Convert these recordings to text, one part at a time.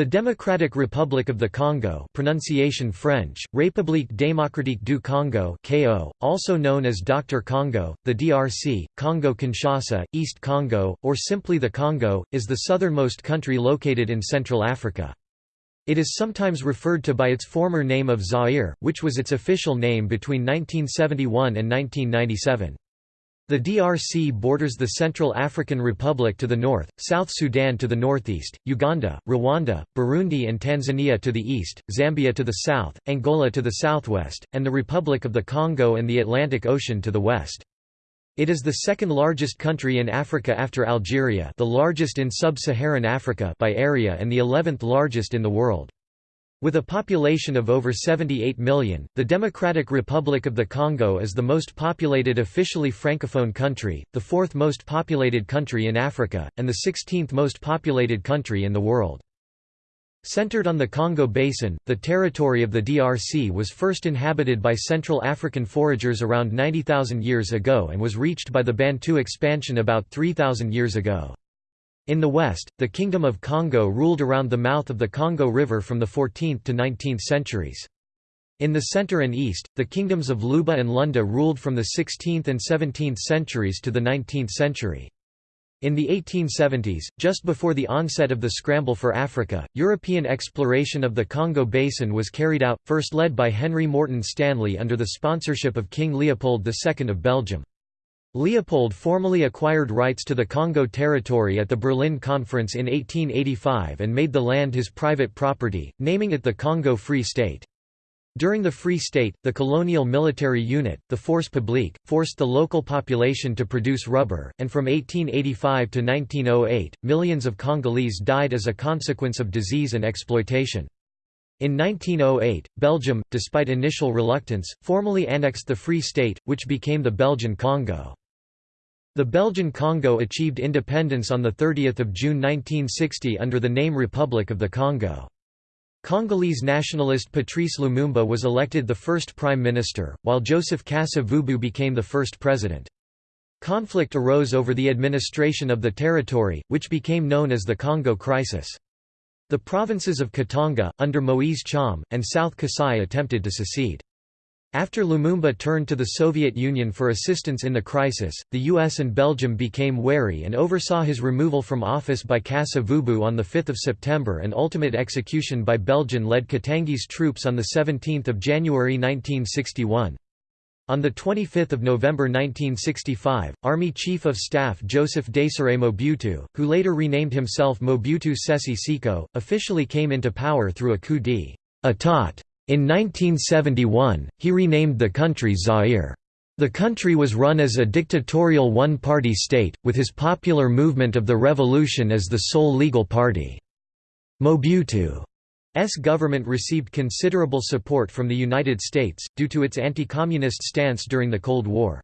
The Democratic Republic of the Congo pronunciation French, République démocratique du Congo KO, also known as DR Congo, the DRC, Congo-Kinshasa, East Congo, or simply the Congo, is the southernmost country located in Central Africa. It is sometimes referred to by its former name of Zaire, which was its official name between 1971 and 1997. The DRC borders the Central African Republic to the north, South Sudan to the northeast, Uganda, Rwanda, Burundi and Tanzania to the east, Zambia to the south, Angola to the southwest, and the Republic of the Congo and the Atlantic Ocean to the west. It is the second largest country in Africa after Algeria the largest in sub-Saharan Africa by area and the 11th largest in the world. With a population of over 78 million, the Democratic Republic of the Congo is the most populated officially francophone country, the fourth most populated country in Africa, and the 16th most populated country in the world. Centered on the Congo Basin, the territory of the DRC was first inhabited by Central African foragers around 90,000 years ago and was reached by the Bantu expansion about 3,000 years ago. In the west, the Kingdom of Congo ruled around the mouth of the Congo River from the 14th to 19th centuries. In the center and east, the kingdoms of Luba and Lunda ruled from the 16th and 17th centuries to the 19th century. In the 1870s, just before the onset of the scramble for Africa, European exploration of the Congo Basin was carried out, first led by Henry Morton Stanley under the sponsorship of King Leopold II of Belgium. Leopold formally acquired rights to the Congo territory at the Berlin Conference in 1885 and made the land his private property, naming it the Congo Free State. During the Free State, the colonial military unit, the Force Publique, forced the local population to produce rubber, and from 1885 to 1908, millions of Congolese died as a consequence of disease and exploitation. In 1908, Belgium, despite initial reluctance, formally annexed the Free State, which became the Belgian Congo. The Belgian Congo achieved independence on 30 June 1960 under the name Republic of the Congo. Congolese nationalist Patrice Lumumba was elected the first prime minister, while Joseph Kasa-Vubu became the first president. Conflict arose over the administration of the territory, which became known as the Congo Crisis. The provinces of Katanga, under Moise Tshombe, and South Kasai attempted to secede. After Lumumba turned to the Soviet Union for assistance in the crisis, the US and Belgium became wary and oversaw his removal from office by Kasa Vubu on 5 September and ultimate execution by Belgian-led Katangese troops on 17 January 1961. On 25 November 1965, Army Chief of Staff Joseph Désiré Mobutu, who later renamed himself Mobutu Sese Seko, officially came into power through a coup d'état in 1971, he renamed the country Zaire. The country was run as a dictatorial one-party state, with his Popular Movement of the Revolution as the sole legal party. Mobutu's government received considerable support from the United States, due to its anti-communist stance during the Cold War.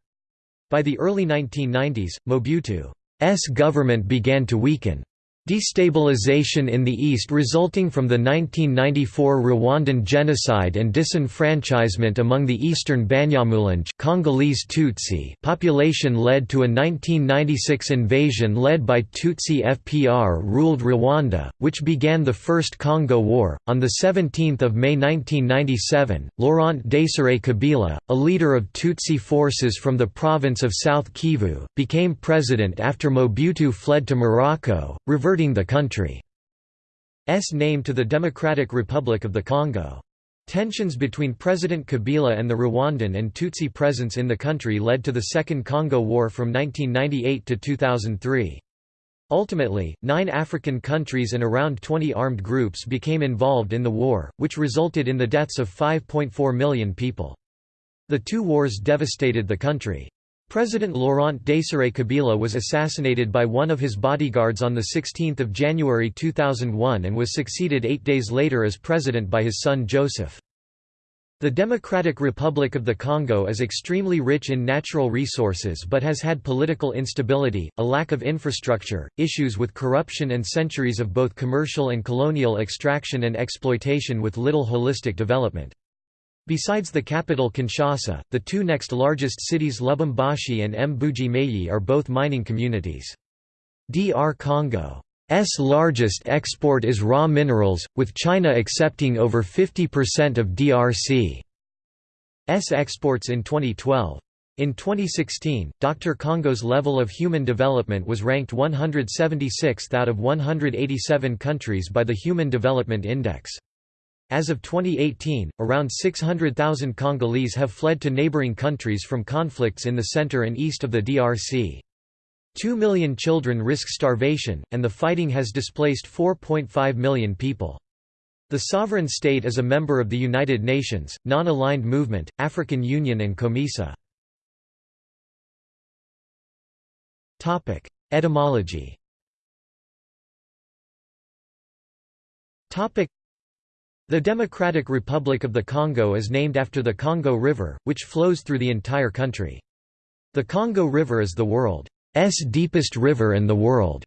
By the early 1990s, Mobutu's government began to weaken. Destabilization in the east resulting from the 1994 Rwandan genocide and disenfranchisement among the eastern Banyamulenge Congolese Tutsi population led to a 1996 invasion led by Tutsi FPR-ruled Rwanda, which began the First Congo War. On 17 May 1997, Laurent Désiré Kabila, a leader of Tutsi forces from the province of South Kivu, became president after Mobutu fled to Morocco, reverting converting the country's name to the Democratic Republic of the Congo. Tensions between President Kabila and the Rwandan and Tutsi presence in the country led to the Second Congo War from 1998 to 2003. Ultimately, nine African countries and around 20 armed groups became involved in the war, which resulted in the deaths of 5.4 million people. The two wars devastated the country. President Laurent Désiré Kabila was assassinated by one of his bodyguards on 16 January 2001 and was succeeded eight days later as president by his son Joseph. The Democratic Republic of the Congo is extremely rich in natural resources but has had political instability, a lack of infrastructure, issues with corruption and centuries of both commercial and colonial extraction and exploitation with little holistic development. Besides the capital Kinshasa, the two next largest cities Lubumbashi and Mbuji Mayi are both mining communities. DR Congo largest export is raw minerals, with China accepting over 50% of DRC's exports in 2012. In 2016, DR Congo's level of human development was ranked 176th out of 187 countries by the Human Development Index. As of 2018, around 600,000 Congolese have fled to neighboring countries from conflicts in the center and east of the DRC. Two million children risk starvation, and the fighting has displaced 4.5 million people. The sovereign state is a member of the United Nations, Non-Aligned Movement, African Union and COMESA. Etymology. The Democratic Republic of the Congo is named after the Congo River, which flows through the entire country. The Congo River is the world's deepest river and the world's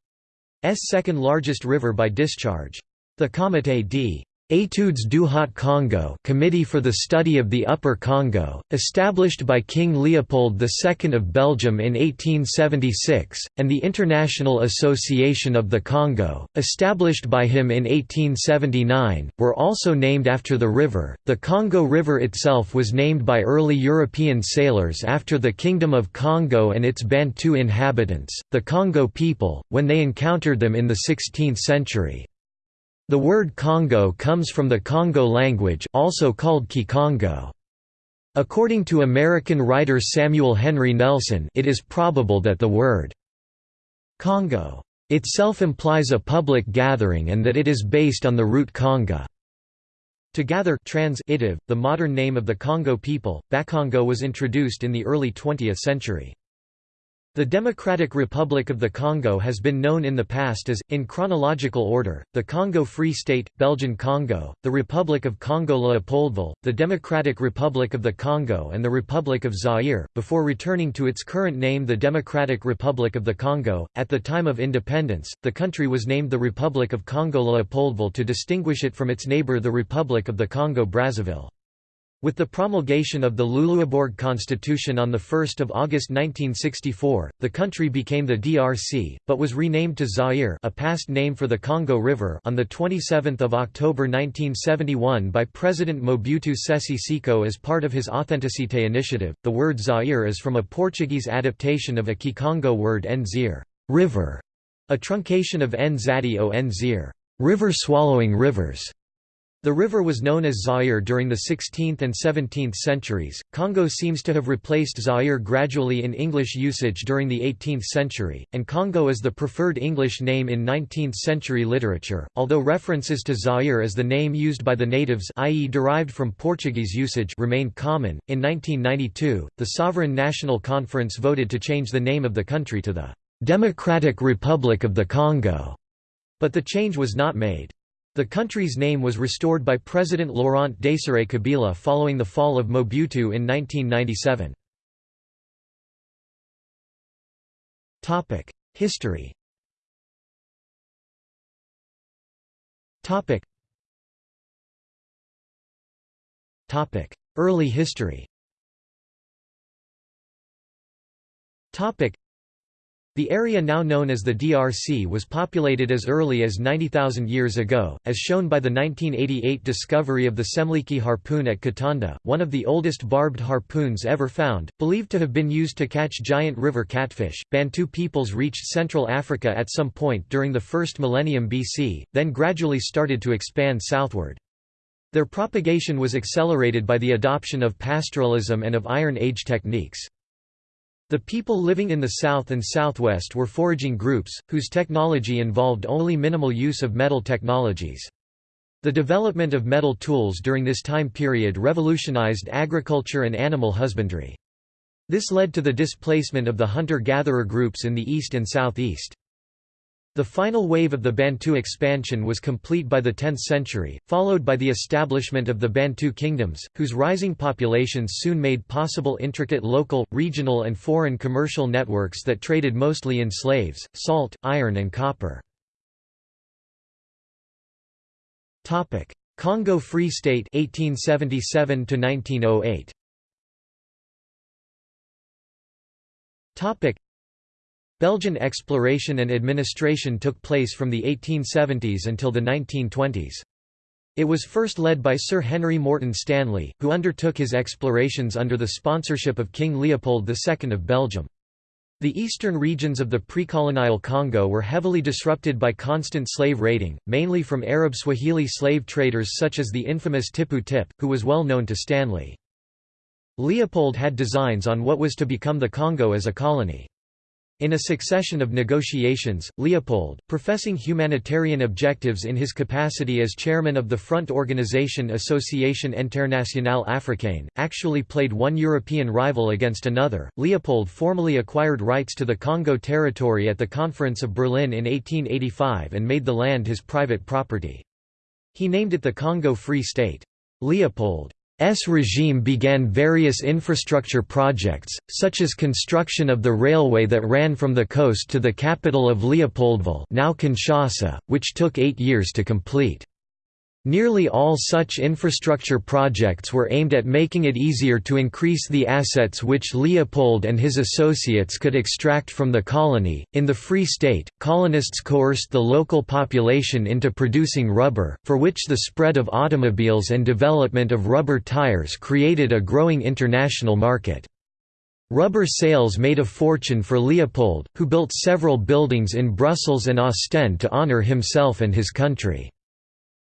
second largest river by discharge. The Comité d Études du Haut-Congo Committee for the Study of the Upper Congo, established by King Leopold II of Belgium in 1876, and the International Association of the Congo, established by him in 1879, were also named after the river. The Congo River itself was named by early European sailors after the Kingdom of Congo and its Bantu inhabitants, the Congo people, when they encountered them in the 16th century. The word Congo comes from the Congo language also called Kikongo. According to American writer Samuel Henry Nelson it is probable that the word Congo itself implies a public gathering and that it is based on the root Conga. To gather transitive, the modern name of the Congo people, Bakongo was introduced in the early 20th century. The Democratic Republic of the Congo has been known in the past as, in chronological order, the Congo Free State, Belgian Congo, the Republic of Congo-Leopoldville, the Democratic Republic of the Congo and the Republic of Zaire, before returning to its current name the Democratic Republic of the Congo. At the time of independence, the country was named the Republic of Congo-Leopoldville to distinguish it from its neighbor the Republic of the Congo-Brazzaville. With the promulgation of the Luluabourg Constitution on 1 August 1964, the country became the DRC, but was renamed to Zaire a past name for the Congo River on 27 October 1971 by President Mobutu Sese Seko as part of his Authenticité initiative. The word Zaire is from a Portuguese adaptation of a Kikongo word Nzir river", a truncation of Nzadi o Nzir river swallowing rivers". The river was known as Zaire during the 16th and 17th centuries. Congo seems to have replaced Zaire gradually in English usage during the 18th century, and Congo is the preferred English name in 19th century literature, although references to Zaire as the name used by the natives i.e. derived from Portuguese usage remained common. In 1992, the Sovereign National Conference voted to change the name of the country to the Democratic Republic of the Congo, but the change was not made. The country's name was restored by President Laurent Desiré Kabila following the fall of Mobutu in 1997. History Early history the area now known as the DRC was populated as early as 90,000 years ago, as shown by the 1988 discovery of the Semliki harpoon at Katanda, one of the oldest barbed harpoons ever found, believed to have been used to catch giant river catfish. Bantu peoples reached Central Africa at some point during the first millennium BC, then gradually started to expand southward. Their propagation was accelerated by the adoption of pastoralism and of Iron Age techniques. The people living in the south and southwest were foraging groups, whose technology involved only minimal use of metal technologies. The development of metal tools during this time period revolutionized agriculture and animal husbandry. This led to the displacement of the hunter-gatherer groups in the east and southeast. The final wave of the Bantu expansion was complete by the 10th century, followed by the establishment of the Bantu kingdoms, whose rising populations soon made possible intricate local, regional and foreign commercial networks that traded mostly in slaves, salt, iron and copper. Congo Free State 1877 1908. Belgian exploration and administration took place from the 1870s until the 1920s. It was first led by Sir Henry Morton Stanley, who undertook his explorations under the sponsorship of King Leopold II of Belgium. The eastern regions of the pre-colonial Congo were heavily disrupted by constant slave raiding, mainly from Arab Swahili slave traders such as the infamous Tipu Tip, who was well known to Stanley. Leopold had designs on what was to become the Congo as a colony. In a succession of negotiations, Leopold, professing humanitarian objectives in his capacity as chairman of the front organization Association Internationale Africaine, actually played one European rival against another. Leopold formally acquired rights to the Congo territory at the Conference of Berlin in 1885 and made the land his private property. He named it the Congo Free State. Leopold S regime began various infrastructure projects, such as construction of the railway that ran from the coast to the capital of Leopoldville now Kinshasa, which took eight years to complete. Nearly all such infrastructure projects were aimed at making it easier to increase the assets which Leopold and his associates could extract from the colony. In the Free State, colonists coerced the local population into producing rubber, for which the spread of automobiles and development of rubber tires created a growing international market. Rubber sales made a fortune for Leopold, who built several buildings in Brussels and Ostend to honor himself and his country.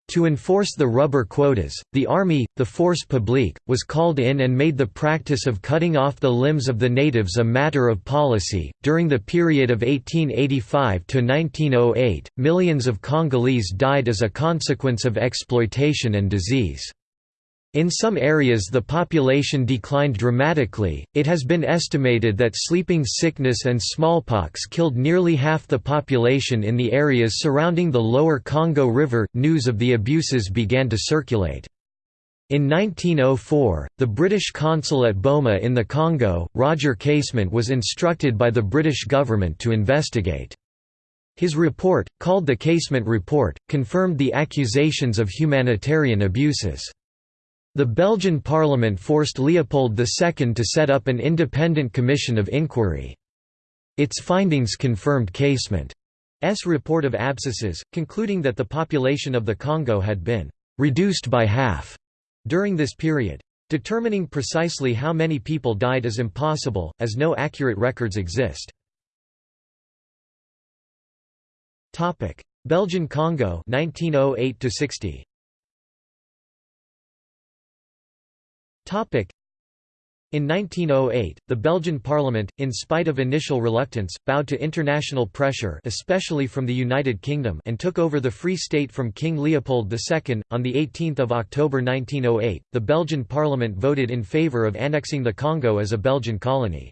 To enforce the rubber quotas, the army, the force publique, was called in and made the practice of cutting off the limbs of the natives a matter of policy. During the period of 1885 to 1908, millions of Congolese died as a consequence of exploitation and disease. In some areas the population declined dramatically, it has been estimated that sleeping sickness and smallpox killed nearly half the population in the areas surrounding the lower Congo River. News of the abuses began to circulate. In 1904, the British consul at Boma in the Congo, Roger Casement was instructed by the British government to investigate. His report, called the Casement Report, confirmed the accusations of humanitarian abuses. The Belgian parliament forced Leopold II to set up an independent commission of inquiry. Its findings confirmed Casement's report of abscesses, concluding that the population of the Congo had been «reduced by half» during this period. Determining precisely how many people died is impossible, as no accurate records exist. Belgian Congo 1908 60. In 1908, the Belgian parliament, in spite of initial reluctance, bowed to international pressure especially from the United Kingdom and took over the Free State from King Leopold II. On 18 October 1908, the Belgian parliament voted in favour of annexing the Congo as a Belgian colony.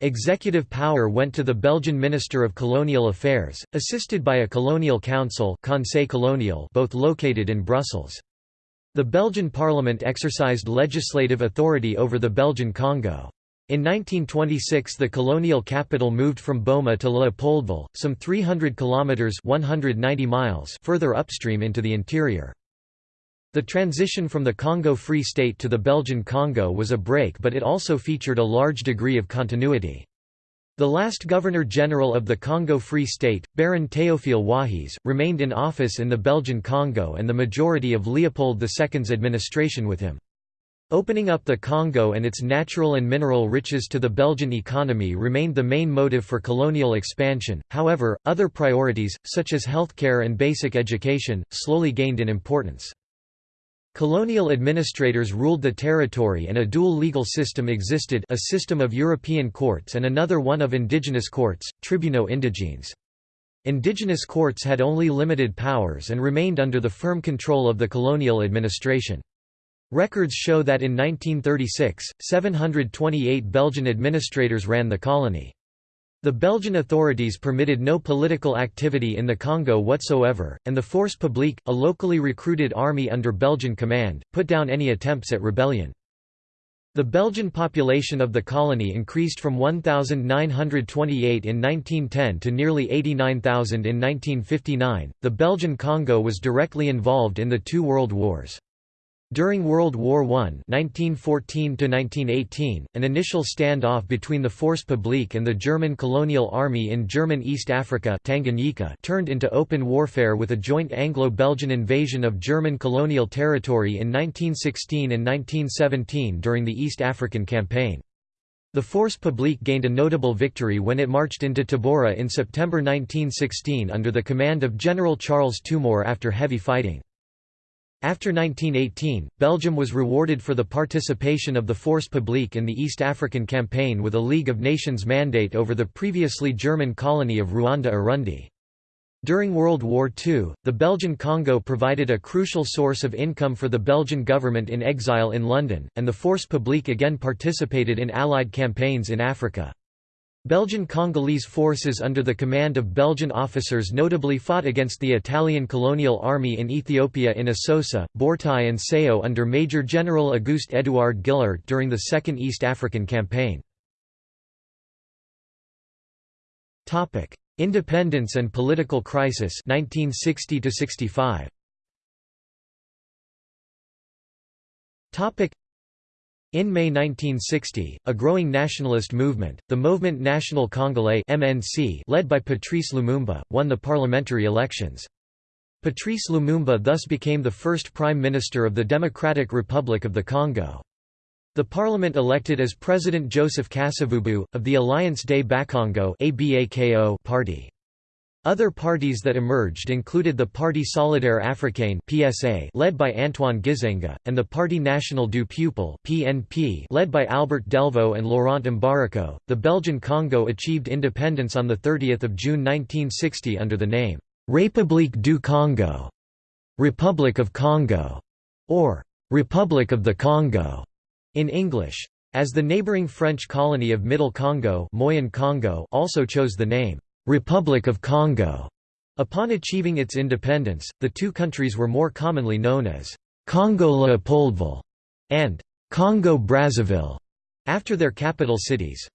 Executive power went to the Belgian Minister of Colonial Affairs, assisted by a colonial council Conseil colonial both located in Brussels. The Belgian parliament exercised legislative authority over the Belgian Congo. In 1926 the colonial capital moved from Boma to Leopoldville, some 300 kilometers 190 miles further upstream into the interior. The transition from the Congo Free State to the Belgian Congo was a break but it also featured a large degree of continuity. The last Governor-General of the Congo Free State, Baron Théophile Wahis, remained in office in the Belgian Congo and the majority of Leopold II's administration with him. Opening up the Congo and its natural and mineral riches to the Belgian economy remained the main motive for colonial expansion, however, other priorities, such as healthcare and basic education, slowly gained in importance. Colonial administrators ruled the territory and a dual legal system existed a system of European courts and another one of indigenous courts, tribunaux indigènes. Indigenous courts had only limited powers and remained under the firm control of the colonial administration. Records show that in 1936, 728 Belgian administrators ran the colony. The Belgian authorities permitted no political activity in the Congo whatsoever, and the Force Publique, a locally recruited army under Belgian command, put down any attempts at rebellion. The Belgian population of the colony increased from 1,928 in 1910 to nearly 89,000 in 1959. The Belgian Congo was directly involved in the two world wars. During World War I (1914–1918), an initial standoff between the Force Publique and the German Colonial Army in German East Africa Tanganyika turned into open warfare with a joint Anglo-Belgian invasion of German colonial territory in 1916 and 1917 during the East African Campaign. The Force Publique gained a notable victory when it marched into Tabora in September 1916 under the command of General Charles Tombeur after heavy fighting. After 1918, Belgium was rewarded for the participation of the Force Publique in the East African Campaign with a League of Nations mandate over the previously German colony of Rwanda-Urundi. During World War II, the Belgian Congo provided a crucial source of income for the Belgian government in exile in London, and the Force Publique again participated in Allied campaigns in Africa. Belgian Congolese forces under the command of Belgian officers notably fought against the Italian colonial army in Ethiopia in Asosa, Bortai and Sao under Major General Auguste Edouard Gilliaert during the Second East African Campaign. Independence and political crisis 1960 65. In May 1960, a growing nationalist movement, the Mouvement National Congolais (MNC), led by Patrice Lumumba, won the parliamentary elections. Patrice Lumumba thus became the first prime minister of the Democratic Republic of the Congo. The parliament elected as president Joseph Kasavubu, of the Alliance des Bakongo party. Other parties that emerged included the Parti Solidaire Africain (PSA), led by Antoine Gizenga, and the Parti National du Peuple (PNP), led by Albert Delvaux and Laurent Mbariko. The Belgian Congo achieved independence on the 30th of June 1960 under the name République du Congo, Republic of Congo, or Republic of the Congo in English. As the neighboring French colony of Middle Congo, Moyen Congo also chose the name Republic of Congo. Upon achieving its independence, the two countries were more commonly known as Congo Leopoldville and Congo Brazzaville, after their capital cities.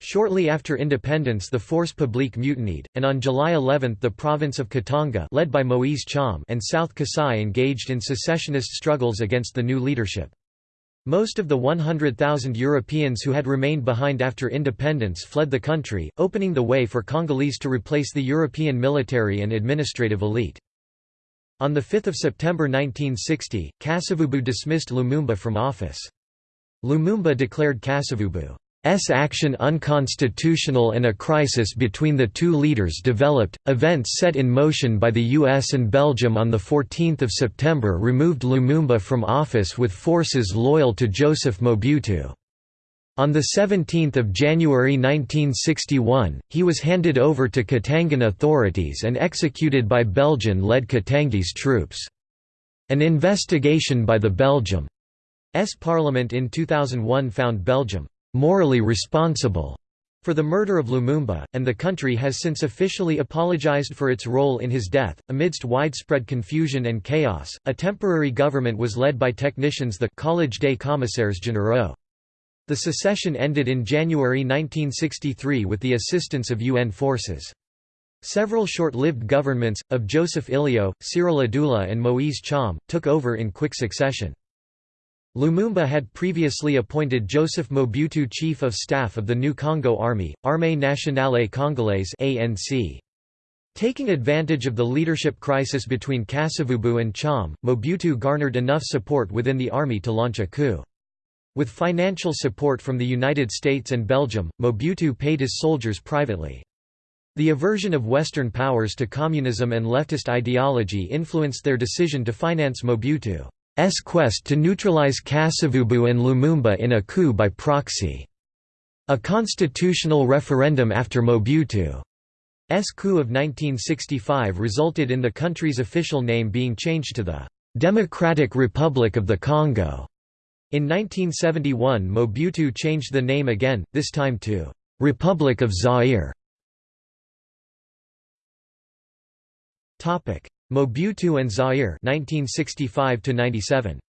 Shortly after independence the Force Publique mutinied, and on July 11 the province of Katanga led by Moise Tshombe and South Kasai engaged in secessionist struggles against the new leadership. Most of the 100,000 Europeans who had remained behind after independence fled the country, opening the way for Congolese to replace the European military and administrative elite. On 5 September 1960, Kasavubu dismissed Lumumba from office. Lumumba declared Kasavubu S action unconstitutional and a crisis between the two leaders developed. Events set in motion by the US and Belgium on 14 September removed Lumumba from office with forces loyal to Joseph Mobutu. On 17 January 1961, he was handed over to Katangan authorities and executed by Belgian-led Katangese troops. An investigation by the Belgium S parliament in 2001 found Belgium morally responsible for the murder of Lumumba, and the country has since officially apologized for its role in his death. Amidst widespread confusion and chaos, a temporary government was led by technicians the Collège des Commissaires Généraux. The secession ended in January 1963 with the assistance of UN forces. Several short-lived governments, of Joseph Ileo, Cyrille Adoula and Moise Tshombe, took over in quick succession. Lumumba had previously appointed Joseph Mobutu chief of staff of the new Congo Army, Armée Nationale Congolaise ANC. Taking advantage of the leadership crisis between Kasavubu and Tshombe, Mobutu garnered enough support within the army to launch a coup. With financial support from the United States and Belgium, Mobutu paid his soldiers privately. The aversion of Western powers to communism and leftist ideology influenced their decision to finance Mobutu. S quest to neutralize Kasavubu and Lumumba in a coup by proxy. A constitutional referendum after Mobutu's coup of 1965 resulted in the country's official name being changed to the Democratic Republic of the Congo. In 1971 Mobutu changed the name again, this time to Republic of Zaire. Mobutu and Zaire 1965 97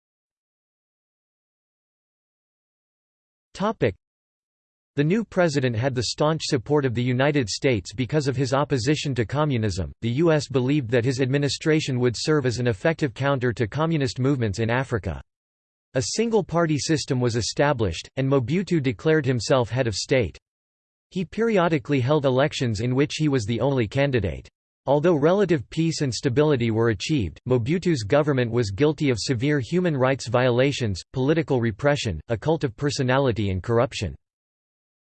Topic The new president had the staunch support of the United States because of his opposition to communism. The U.S. believed that his administration would serve as an effective counter to communist movements in Africa. A single party system was established, and Mobutu declared himself head of state. He periodically held elections in which he was the only candidate. Although relative peace and stability were achieved, Mobutu's government was guilty of severe human rights violations, political repression, a cult of personality and corruption.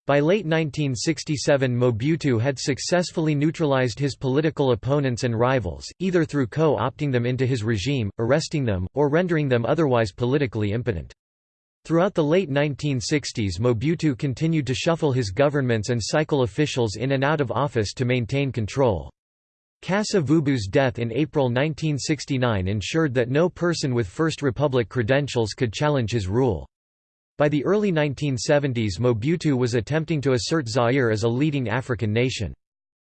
By late 1967 Mobutu had successfully neutralized his political opponents and rivals, either through co-opting them into his regime, arresting them, or rendering them otherwise politically impotent. Throughout the late 1960s Mobutu continued to shuffle his governments and cycle officials in and out of office to maintain control. Kasavubu's death in April 1969 ensured that no person with First Republic credentials could challenge his rule. By the early 1970s Mobutu was attempting to assert Zaire as a leading African nation.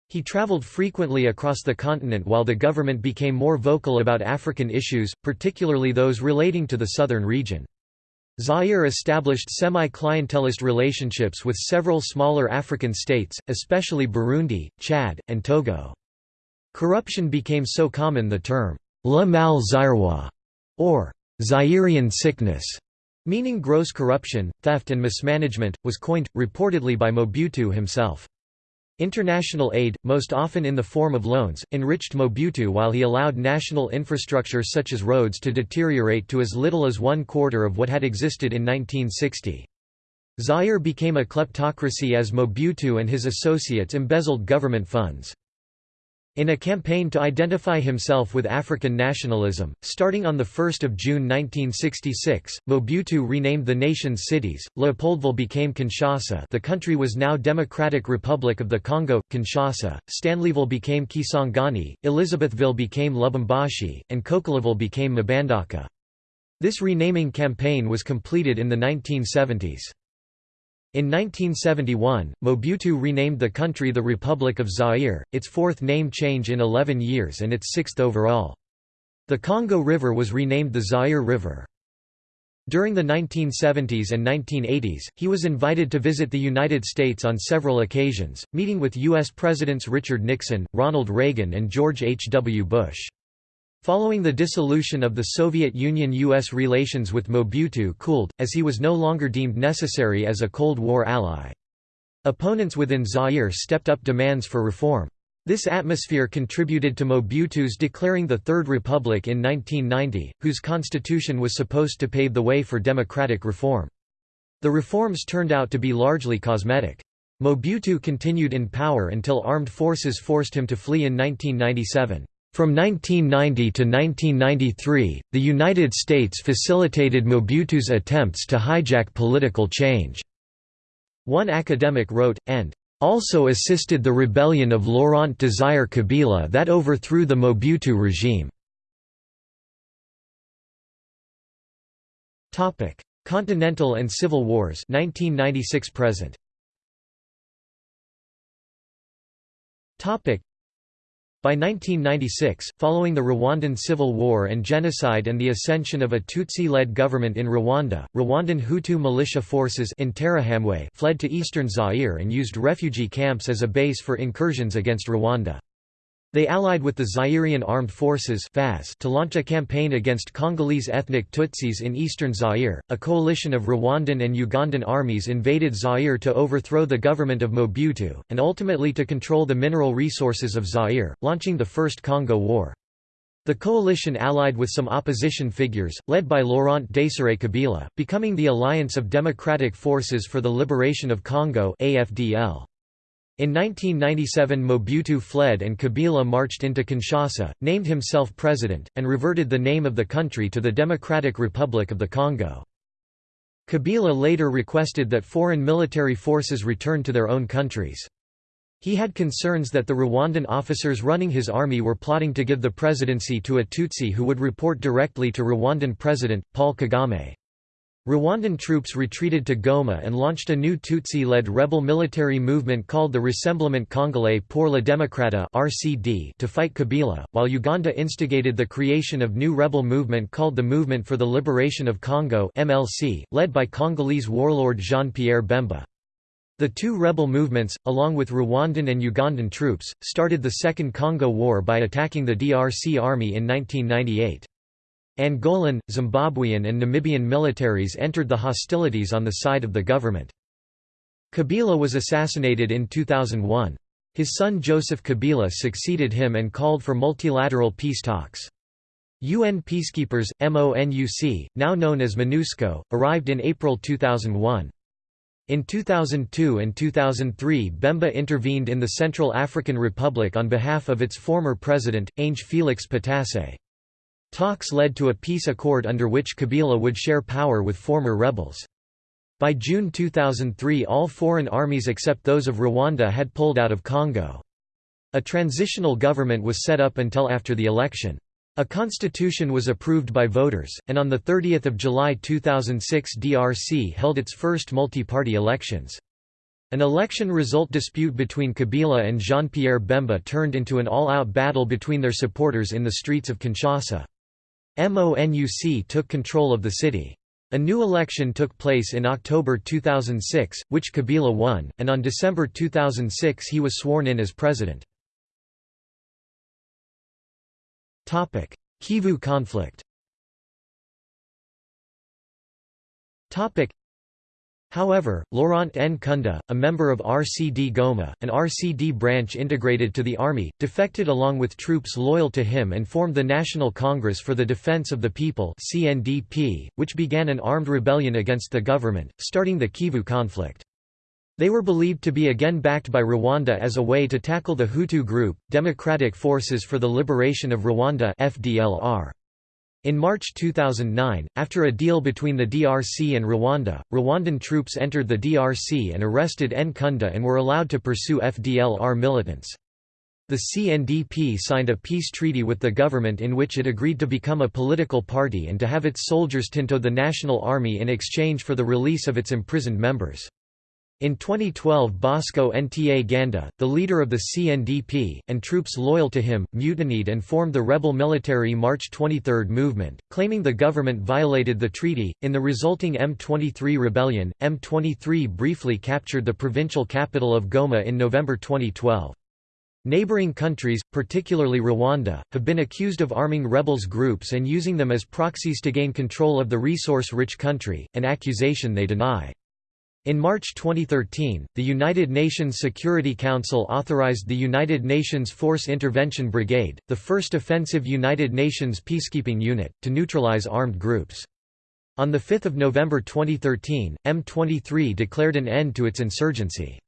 He traveled frequently across the continent while the government became more vocal about African issues, particularly those relating to the southern region. Zaire established semi-clientelist relationships with several smaller African states, especially Burundi, Chad, and Togo. Corruption became so common the term, le mal zairois, or Zairean sickness, meaning gross corruption, theft and mismanagement, was coined, reportedly by Mobutu himself. International aid, most often in the form of loans, enriched Mobutu while he allowed national infrastructure such as roads to deteriorate to as little as one quarter of what had existed in 1960. Zaire became a kleptocracy as Mobutu and his associates embezzled government funds. In a campaign to identify himself with African nationalism, starting on 1 June 1966, Mobutu renamed the nation's cities, Leopoldville became Kinshasa. The country was now Democratic Republic of the Congo, Kinshasa, Stanleyville became Kisangani, Elizabethville became Lubumbashi, and Coquilhatville became Mbandaka. This renaming campaign was completed in the 1970s. In 1971, Mobutu renamed the country the Republic of Zaire, its fourth name change in 11 years and its sixth overall. The Congo River was renamed the Zaire River. During the 1970s and 1980s, he was invited to visit the United States on several occasions, meeting with U.S. Presidents Richard Nixon, Ronald Reagan and George H. W. Bush. Following the dissolution of the Soviet Union-U.S. relations with Mobutu cooled, as he was no longer deemed necessary as a Cold War ally. Opponents within Zaire stepped up demands for reform. This atmosphere contributed to Mobutu's declaring the Third Republic in 1990, whose constitution was supposed to pave the way for democratic reform. The reforms turned out to be largely cosmetic. Mobutu continued in power until armed forces forced him to flee in 1997. From 1990 to 1993, the United States facilitated Mobutu's attempts to hijack political change. One academic wrote, and also assisted the rebellion of Laurent Desire Kabila that overthrew the Mobutu regime. Continental and Civil Wars 1996 present. By 1996, following the Rwandan Civil War and genocide and the ascension of a Tutsi-led government in Rwanda, Rwandan Hutu militia forces in fled to eastern Zaire and used refugee camps as a base for incursions against Rwanda. They allied with the Zairean Armed Forces (FAS) to launch a campaign against Congolese ethnic Tutsis in eastern Zaire. A coalition of Rwandan and Ugandan armies invaded Zaire to overthrow the government of Mobutu, and ultimately to control the mineral resources of Zaire, launching the First Congo War. The coalition allied with some opposition figures, led by Laurent Désiré Kabila, becoming the Alliance of Democratic Forces for the Liberation of Congo AFDL. In 1997 Mobutu fled and Kabila marched into Kinshasa, named himself president, and reverted the name of the country to the Democratic Republic of the Congo. Kabila later requested that foreign military forces return to their own countries. He had concerns that the Rwandan officers running his army were plotting to give the presidency to a Tutsi who would report directly to Rwandan President, Paul Kagame. Rwandan troops retreated to Goma and launched a new Tutsi-led rebel military movement called the Rassemblement Congolais pour la Démocrate to fight Kabila, while Uganda instigated the creation of new rebel movement called the Movement for the Liberation of Congo (MLC), led by Congolese warlord Jean-Pierre Bemba. The two rebel movements, along with Rwandan and Ugandan troops, started the Second Congo War by attacking the DRC army in 1998. Angolan, Zimbabwean and Namibian militaries entered the hostilities on the side of the government. Kabila was assassinated in 2001. His son Joseph Kabila succeeded him and called for multilateral peace talks. UN peacekeepers, MONUC, now known as MONUSCO, arrived in April 2001. In 2002 and 2003 Bemba intervened in the Central African Republic on behalf of its former president, Ange Felix Patasse. Talks led to a peace accord under which Kabila would share power with former rebels. By June 2003 all foreign armies except those of Rwanda had pulled out of Congo. A transitional government was set up until after the election. A constitution was approved by voters, and on 30 July 2006 DRC held its first multi-party elections. An election result dispute between Kabila and Jean-Pierre Bemba turned into an all-out battle between their supporters in the streets of Kinshasa. MONUC took control of the city. A new election took place in October 2006, which Kabila won, and on December 2006 he was sworn in as president. Kivu conflict However, Laurent Nkunda, a member of RCD Goma, an RCD branch integrated to the army, defected along with troops loyal to him and formed the National Congress for the Defense of the People (CNDP), which began an armed rebellion against the government, starting the Kivu conflict. They were believed to be again backed by Rwanda as a way to tackle the Hutu group, Democratic Forces for the Liberation of Rwanda FDLR. In March 2009, after a deal between the DRC and Rwanda, Rwandan troops entered the DRC and arrested Nkunda and were allowed to pursue FDLR militants. The CNDP signed a peace treaty with the government in which it agreed to become a political party and to have its soldiers tinto the national army in exchange for the release of its imprisoned members. In 2012 Bosco Ntaganda, the leader of the CNDP, and troops loyal to him, mutinied and formed the rebel military March 23 movement, claiming the government violated the treaty. In the resulting M23 rebellion, M23 briefly captured the provincial capital of Goma in November 2012. Neighboring countries, particularly Rwanda, have been accused of arming rebels groups and using them as proxies to gain control of the resource-rich country, an accusation they deny. In March 2013, the United Nations Security Council authorized the United Nations Force Intervention Brigade, the first offensive United Nations peacekeeping unit, to neutralize armed groups. On 5 November 2013, M23 declared an end to its insurgency.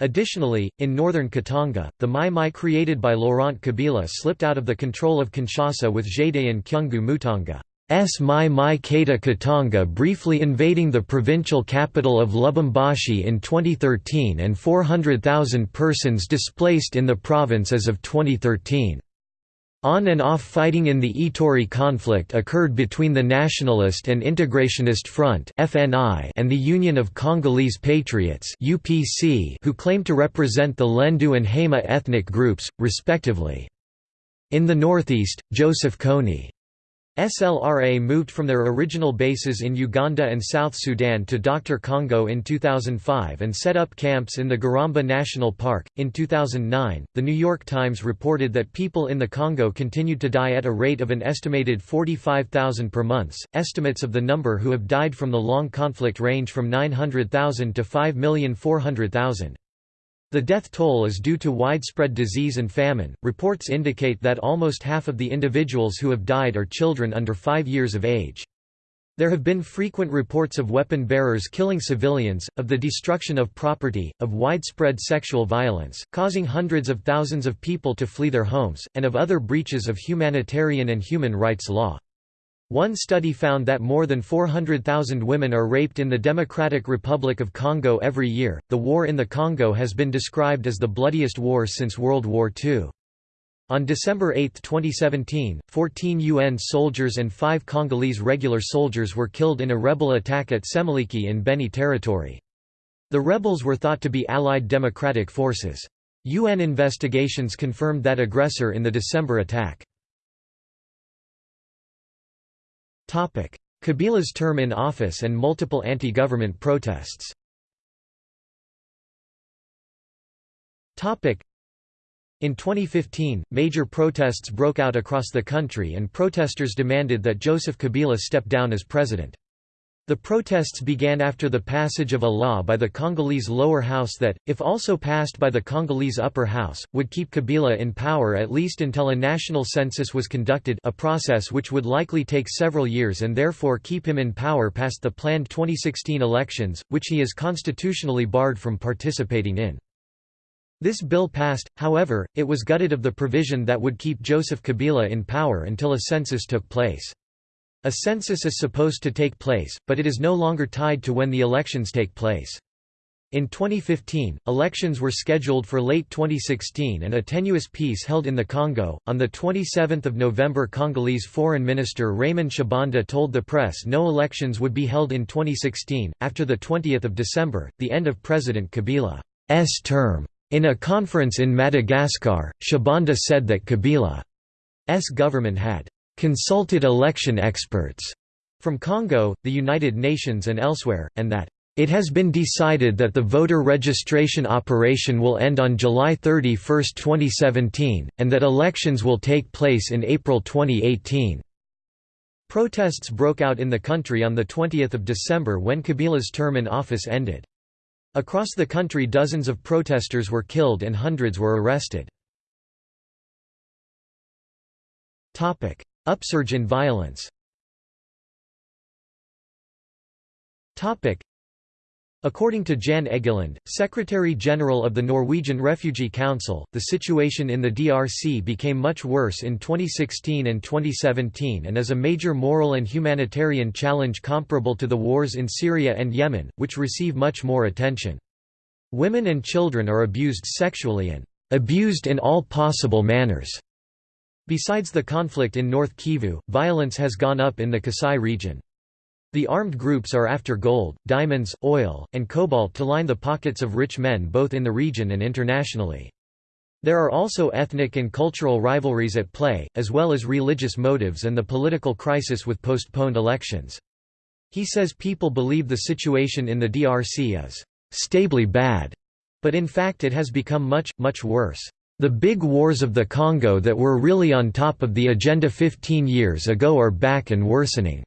Additionally, in northern Katanga, the Mai Mai created by Laurent Kabila slipped out of the control of Kinshasa with Gédéon Kyungu Mutanga. S. Mai Mai Kata Katanga briefly invading the provincial capital of Lubumbashi in 2013 and 400,000 persons displaced in the province as of 2013. On and off fighting in the Ituri conflict occurred between the Nationalist and Integrationist Front and the Union of Congolese Patriots who claim to represent the Lendu and Hema ethnic groups, respectively. In the northeast, Joseph Kony SLRA moved from their original bases in Uganda and South Sudan to DR Congo in 2005 and set up camps in the Garamba National Park. In 2009, The New York Times reported that people in the Congo continued to die at a rate of an estimated 45,000 per month. Estimates of the number who have died from the long conflict range from 900,000 to 5,400,000. The death toll is due to widespread disease and famine. Reports indicate that almost half of the individuals who have died are children under five years of age. There have been frequent reports of weapon bearers killing civilians, of the destruction of property, of widespread sexual violence, causing hundreds of thousands of people to flee their homes, and of other breaches of humanitarian and human rights law. One study found that more than 400,000 women are raped in the Democratic Republic of Congo every year. The war in the Congo has been described as the bloodiest war since World War II. On December 8, 2017, 14 UN soldiers and 5 Congolese regular soldiers were killed in a rebel attack at Semiliki in Beni territory. The rebels were thought to be Allied Democratic Forces. UN investigations confirmed that aggressor in the December attack. Kabila's term in office and multiple anti-government protests. In 2015, major protests broke out across the country and protesters demanded that Joseph Kabila step down as president. The protests began after the passage of a law by the Congolese lower house that, if also passed by the Congolese upper house, would keep Kabila in power at least until a national census was conducted a process which would likely take several years and therefore keep him in power past the planned 2016 elections, which he is constitutionally barred from participating in. This bill passed, however, it was gutted of the provision that would keep Joseph Kabila in power until a census took place. A census is supposed to take place, but it is no longer tied to when the elections take place. In 2015, elections were scheduled for late 2016 and a tenuous peace held in the Congo. On the 27th of November, Congolese Foreign Minister Raymond Tshibanda told the press no elections would be held in 2016 after the 20th of December, the end of President Kabila's term. In a conference in Madagascar, Tshibanda said that Kabila's government had consulted election experts from Congo, the United Nations and elsewhere, and that it has been decided that the voter registration operation will end on July 31, 2017, and that elections will take place in April 2018. Protests broke out in the country on 20 December when Kabila's term in office ended. Across the country dozens of protesters were killed and hundreds were arrested. Upsurge in violence According to Jan Egeland, Secretary-General of the Norwegian Refugee Council, the situation in the DRC became much worse in 2016 and 2017 and is a major moral and humanitarian challenge comparable to the wars in Syria and Yemen, which receive much more attention. Women and children are abused sexually and abused in all possible manners. Besides the conflict in North Kivu, violence has gone up in the Kasai region. The armed groups are after gold, diamonds, oil, and cobalt to line the pockets of rich men both in the region and internationally. There are also ethnic and cultural rivalries at play, as well as religious motives and the political crisis with postponed elections. He says people believe the situation in the DRC is stably bad, but in fact it has become much, much worse. The big wars of the Congo that were really on top of the agenda 15 years ago are back and worsening.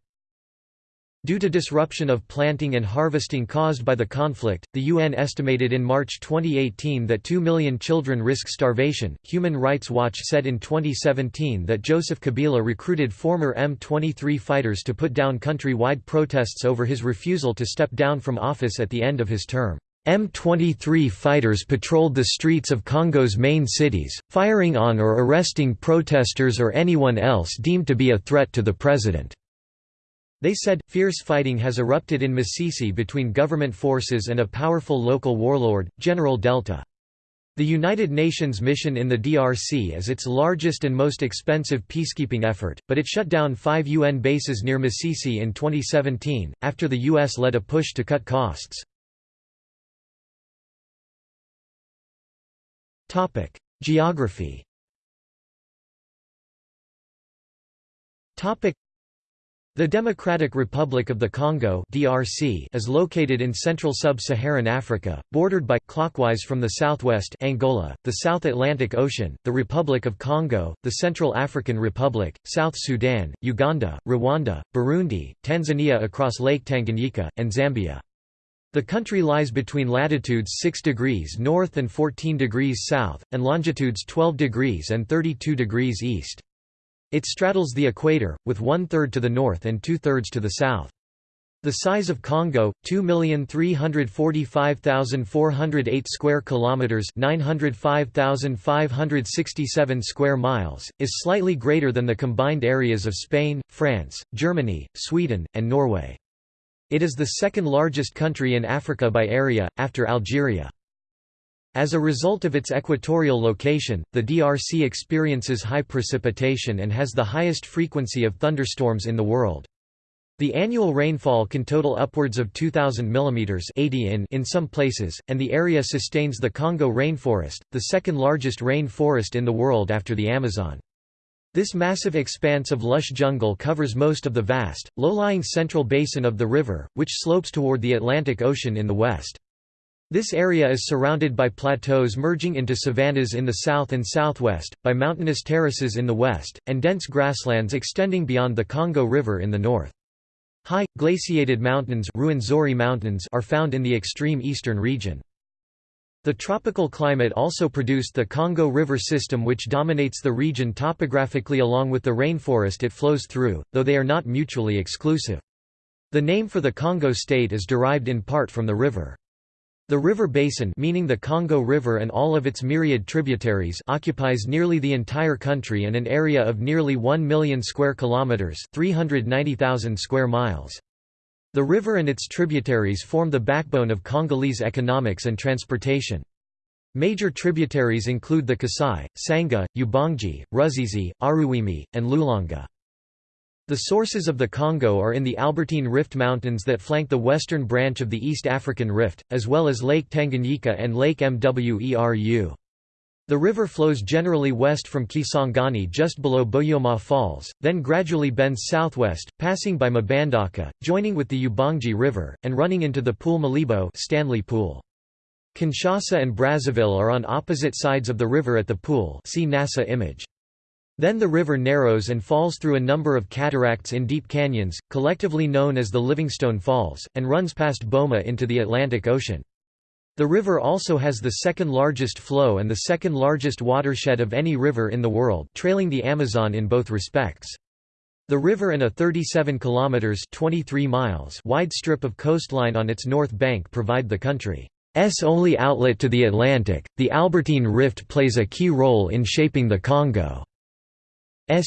Due to disruption of planting and harvesting caused by the conflict, the UN estimated in March 2018 that 2 million children risk starvation. Human Rights Watch said in 2017 that Joseph Kabila recruited former M23 fighters to put down country-wide protests over his refusal to step down from office at the end of his term. M23 fighters patrolled the streets of Congo's main cities, firing on or arresting protesters or anyone else deemed to be a threat to the president. They said, fierce fighting has erupted in Masisi between government forces and a powerful local warlord, General Delta. The United Nations mission in the DRC is its largest and most expensive peacekeeping effort, but it shut down five UN bases near Masisi in 2017, after the US led a push to cut costs. Geography. Topic: the Democratic Republic of the Congo (DRC) is located in central sub-Saharan Africa, bordered by clockwise from the southwest Angola, the South Atlantic Ocean, the Republic of Congo, the Central African Republic, South Sudan, Uganda, Rwanda, Burundi, Tanzania across Lake Tanganyika, and Zambia. The country lies between latitudes 6 degrees north and 14 degrees south, and longitudes 12 degrees and 32 degrees east. It straddles the equator, with one-third to the north and two-thirds to the south. The size of Congo, 2,345,408 square kilometers, 905,567 square miles, is slightly greater than the combined areas of Spain, France, Germany, Sweden, and Norway. It is the second largest country in Africa by area, after Algeria. As a result of its equatorial location, the DRC experiences high precipitation and has the highest frequency of thunderstorms in the world. The annual rainfall can total upwards of 2,000 mm 80 in in some places, and the area sustains the Congo rainforest, the second largest rain forest in the world after the Amazon. This massive expanse of lush jungle covers most of the vast, low-lying central basin of the river, which slopes toward the Atlantic Ocean in the west. This area is surrounded by plateaus merging into savannas in the south and southwest, by mountainous terraces in the west, and dense grasslands extending beyond the Congo River in the north. High, glaciated mountains, mountains are found in the extreme eastern region. The tropical climate also produced the Congo River system which dominates the region topographically along with the rainforest it flows through, though they are not mutually exclusive. The name for the Congo state is derived in part from the river. The river basin meaning the Congo River and all of its myriad tributaries occupies nearly the entire country and an area of nearly 1 million square kilometers, 390,000 square miles. The river and its tributaries form the backbone of Congolese economics and transportation. Major tributaries include the Kasai, Sangha, Ubangi, Ruzizi, Aruwimi, and Lulanga. The sources of the Congo are in the Albertine Rift Mountains that flank the western branch of the East African Rift, as well as Lake Tanganyika and Lake Mweru. The river flows generally west from Kisangani just below Boyoma Falls, then gradually bends southwest, passing by Mbandaka, joining with the Ubangi River, and running into the Pool Malebo Stanley Pool. Kinshasa and Brazzaville are on opposite sides of the river at the pool see NASA image. Then the river narrows and falls through a number of cataracts in deep canyons, collectively known as the Livingstone Falls, and runs past Boma into the Atlantic Ocean. The river also has the second largest flow and the second largest watershed of any river in the world trailing the Amazon in both respects. The river and a 37 kilometers 23 miles wide strip of coastline on its north bank provide the country's only outlet to the Atlantic. The Albertine Rift plays a key role in shaping the Congo's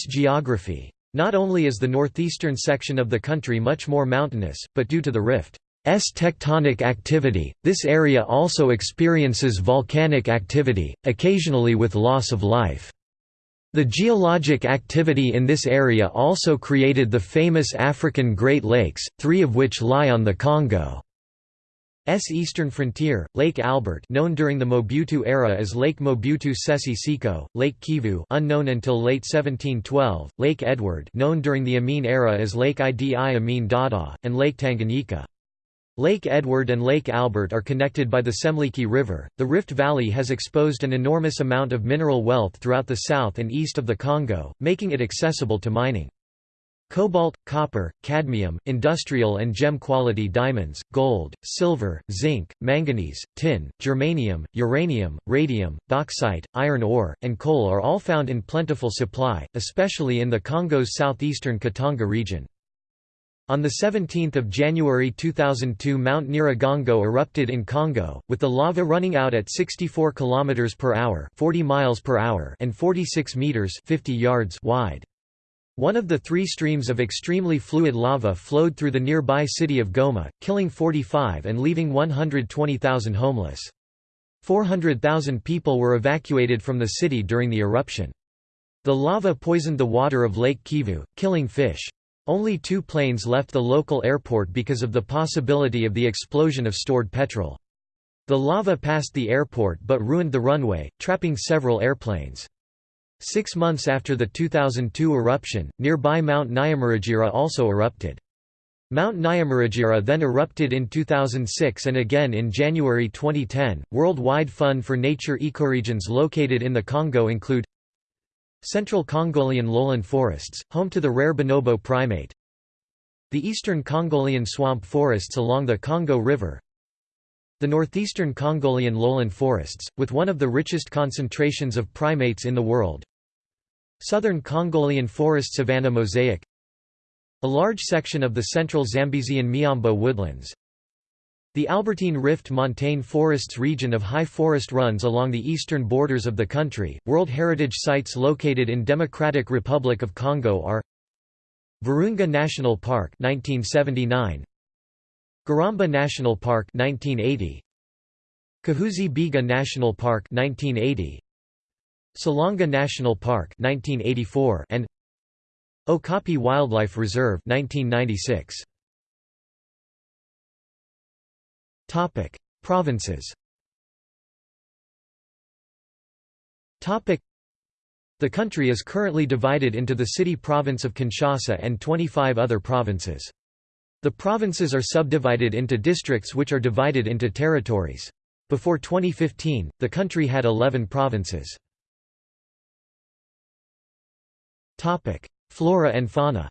geography. Not only is the northeastern section of the country much more mountainous, but due to the rift's tectonic activity, this area also experiences volcanic activity, occasionally with loss of life. The geologic activity in this area also created the famous African Great Lakes, three of which lie on the Congo. S eastern frontier, Lake Albert known during the Mobutu era as Lake Mobutu Sese Seko, Lake Kivu unknown until late 1712, Lake Edward known during the Amin era as Lake Idi Amin Dada, and Lake Tanganyika. Lake Edward and Lake Albert are connected by the Semliki River. The Rift Valley has exposed an enormous amount of mineral wealth throughout the south and east of the Congo, making it accessible to mining. Cobalt, copper, cadmium, industrial and gem-quality diamonds, gold, silver, zinc, manganese, tin, germanium, uranium, radium, bauxite, iron ore, and coal are all found in plentiful supply, especially in the Congo's southeastern Katanga region. On 17 January 2002 Mount Nyiragongo erupted in Congo, with the lava running out at 64 km per hour, 40 miles per hour and 46 meters 50 yards wide. One of the three streams of extremely fluid lava flowed through the nearby city of Goma, killing 45 and leaving 120,000 homeless. 400,000 people were evacuated from the city during the eruption. The lava poisoned the water of Lake Kivu, killing fish. Only two planes left the local airport because of the possibility of the explosion of stored petrol. The lava passed the airport but ruined the runway, trapping several airplanes. Six months after the 2002 eruption, nearby Mount Nyamuragira also erupted. Mount Nyamuragira then erupted in 2006 and again in January 2010. Worldwide Fund for Nature ecoregions located in the Congo include Central Congolian lowland forests, home to the rare bonobo primate. The eastern Congolian swamp forests along the Congo River, the northeastern Congolian lowland forests, with one of the richest concentrations of primates in the world. Southern Congolian forest savanna mosaic A large section of the central Zambesian Miombo woodlands. The Albertine Rift montane forests region of high forest runs along the eastern borders of the country. World Heritage Sites located in Democratic Republic of Congo are Virunga National Park 1979 Garamba National Park 1980 Kahuzi Biega National Park 1980 Salonga National Park 1984 and Okapi Wildlife Reserve 1996 Topic Provinces Topic The country is currently divided into the city province of Kinshasa and 25 other provinces. The provinces are subdivided into districts which are divided into territories. Before 2015, the country had 11 provinces. Topic: Flora and fauna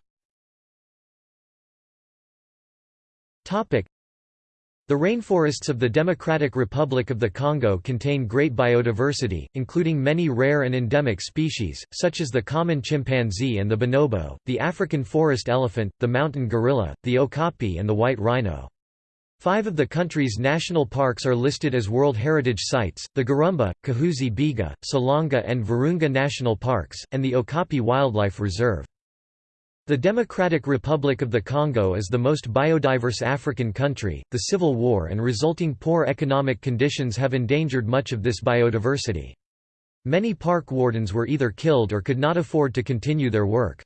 the rainforests of the Democratic Republic of the Congo contain great biodiversity, including many rare and endemic species, such as the common chimpanzee and the bonobo, the African forest elephant, the mountain gorilla, the okapi and the white rhino. Five of the country's national parks are listed as World Heritage Sites, the Garamba, Kahuzi Biega, Salonga and Virunga National Parks, and the Okapi Wildlife Reserve. The Democratic Republic of the Congo is the most biodiverse African country. The civil war and resulting poor economic conditions have endangered much of this biodiversity. Many park wardens were either killed or could not afford to continue their work.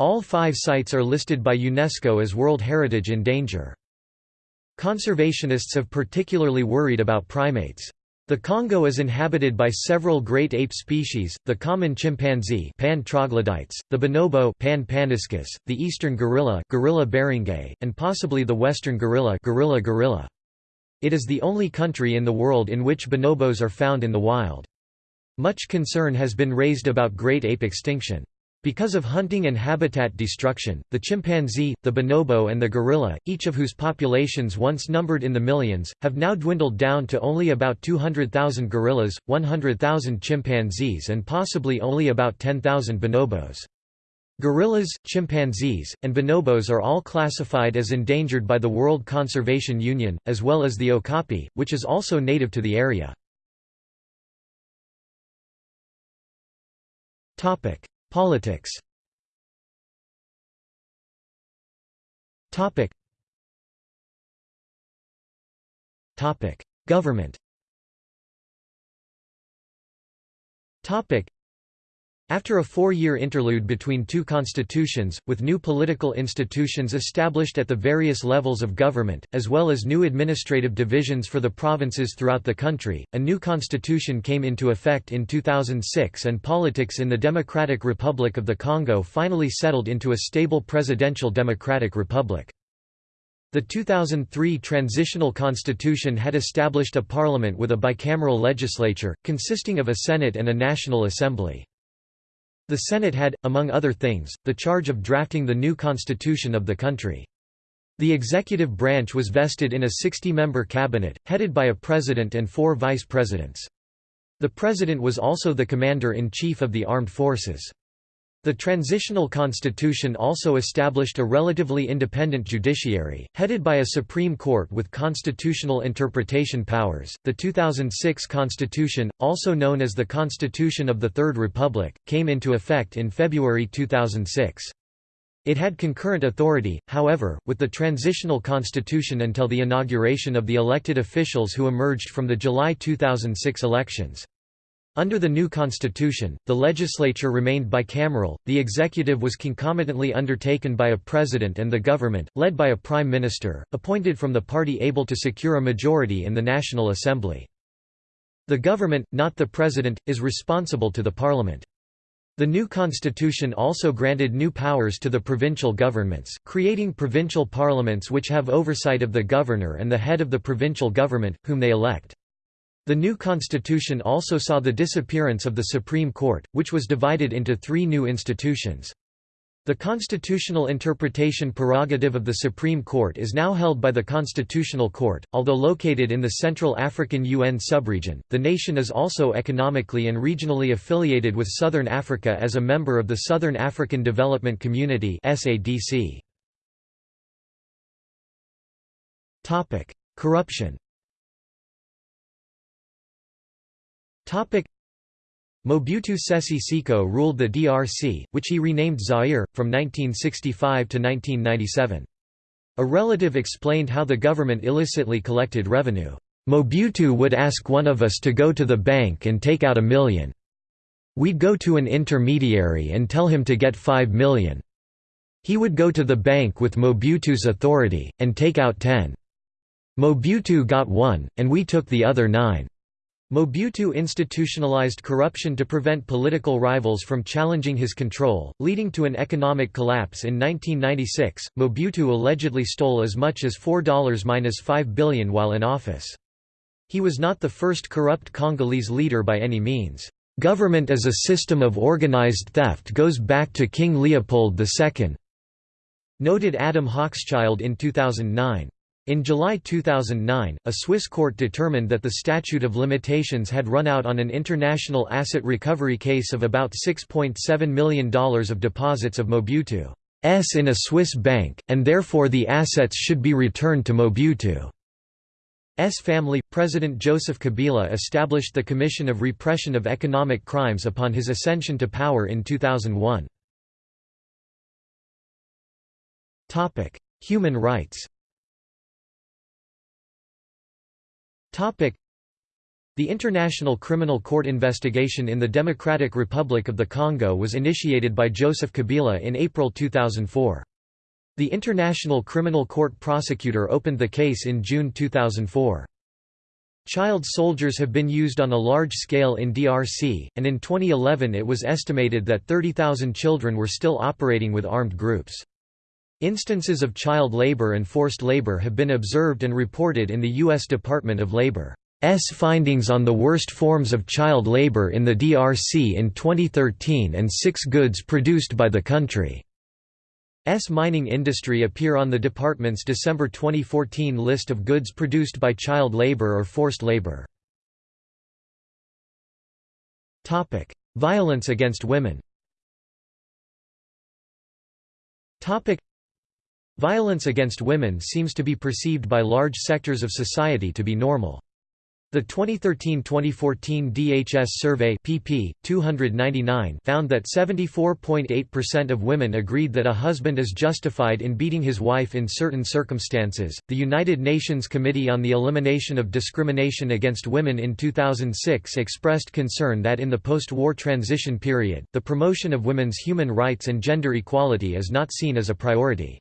All five sites are listed by UNESCO as World Heritage in danger. Conservationists have particularly worried about primates. The Congo is inhabited by several great ape species, the common chimpanzee Pan troglodytes, the bonobo Pan paniscus, the eastern gorilla Gorilla beringei, and possibly the western gorilla Gorilla gorilla. It is the only country in the world in which bonobos are found in the wild. Much concern has been raised about great ape extinction. Because of hunting and habitat destruction, the chimpanzee, the bonobo and the gorilla, each of whose populations once numbered in the millions, have now dwindled down to only about 200,000 gorillas, 100,000 chimpanzees and possibly only about 10,000 bonobos. Gorillas, chimpanzees, and bonobos are all classified as endangered by the World Conservation Union, as well as the okapi, which is also native to the area. Politics. Topic. Topic. Government. Topic after a four-year interlude between two constitutions, with new political institutions established at the various levels of government, as well as new administrative divisions for the provinces throughout the country, a new constitution came into effect in 2006 and politics in the Democratic Republic of the Congo finally settled into a stable presidential democratic republic. The 2003 transitional constitution had established a parliament with a bicameral legislature, consisting of a Senate and a National Assembly. The Senate had, among other things, the charge of drafting the new constitution of the country. The executive branch was vested in a 60-member cabinet, headed by a president and four vice presidents. The president was also the commander-in-chief of the armed forces. The transitional constitution also established a relatively independent judiciary, headed by a Supreme Court with constitutional interpretation powers. The 2006 Constitution, also known as the Constitution of the Third Republic, came into effect in February 2006. It had concurrent authority, however, with the transitional constitution until the inauguration of the elected officials who emerged from the July 2006 elections. Under the new constitution, the legislature remained bicameral, the executive was concomitantly undertaken by a president and the government, led by a prime minister, appointed from the party able to secure a majority in the National Assembly. The government, not the president, is responsible to the parliament. The new constitution also granted new powers to the provincial governments, creating provincial parliaments which have oversight of the governor and the head of the provincial government, whom they elect. The new constitution also saw the disappearance of the Supreme Court, which was divided into three new institutions. The constitutional interpretation prerogative of the Supreme Court is now held by the Constitutional Court. Although located in the Central African UN subregion, the nation is also economically and regionally affiliated with Southern Africa as a member of the Southern African Development Community (SADC). Topic: Corruption. Mobutu Sese Seko ruled the DRC, which he renamed Zaire, from 1965 to 1997. A relative explained how the government illicitly collected revenue. Mobutu would ask one of us to go to the bank and take out a million. We'd go to an intermediary and tell him to get five million. He would go to the bank with Mobutu's authority, and take out ten. Mobutu got one, and we took the other nine. Mobutu institutionalized corruption to prevent political rivals from challenging his control, leading to an economic collapse in 1996. Mobutu allegedly stole as much as $4-5 billion while in office. He was not the first corrupt Congolese leader by any means. Government as a system of organized theft goes back to King Leopold II, noted Adam Hochschild in 2009. In July 2009, a Swiss court determined that the statute of limitations had run out on an international asset recovery case of about $6.7 million of deposits of Mobutu's in a Swiss bank, and therefore the assets should be returned to Mobutu's family. President Joseph Kabila established the Commission of Repression of Economic Crimes upon his ascension to power in 2001. Human rights The International Criminal Court investigation in the Democratic Republic of the Congo was initiated by Joseph Kabila in April 2004. The International Criminal Court prosecutor opened the case in June 2004. Child soldiers have been used on a large scale in DRC, and in 2011 it was estimated that 30,000 children were still operating with armed groups. Instances of child labor and forced labor have been observed and reported in the U.S. Department of Labor's findings on the worst forms of child labor in the DRC in 2013 and six goods produced by the country's mining industry appear on the department's December 2014 list of goods produced by child labor or forced labor. Violence against women Violence against women seems to be perceived by large sectors of society to be normal. The 2013-2014 DHS survey pp. 299 found that 74.8% of women agreed that a husband is justified in beating his wife in certain circumstances. The United Nations Committee on the Elimination of Discrimination Against Women in 2006 expressed concern that in the post-war transition period, the promotion of women's human rights and gender equality is not seen as a priority.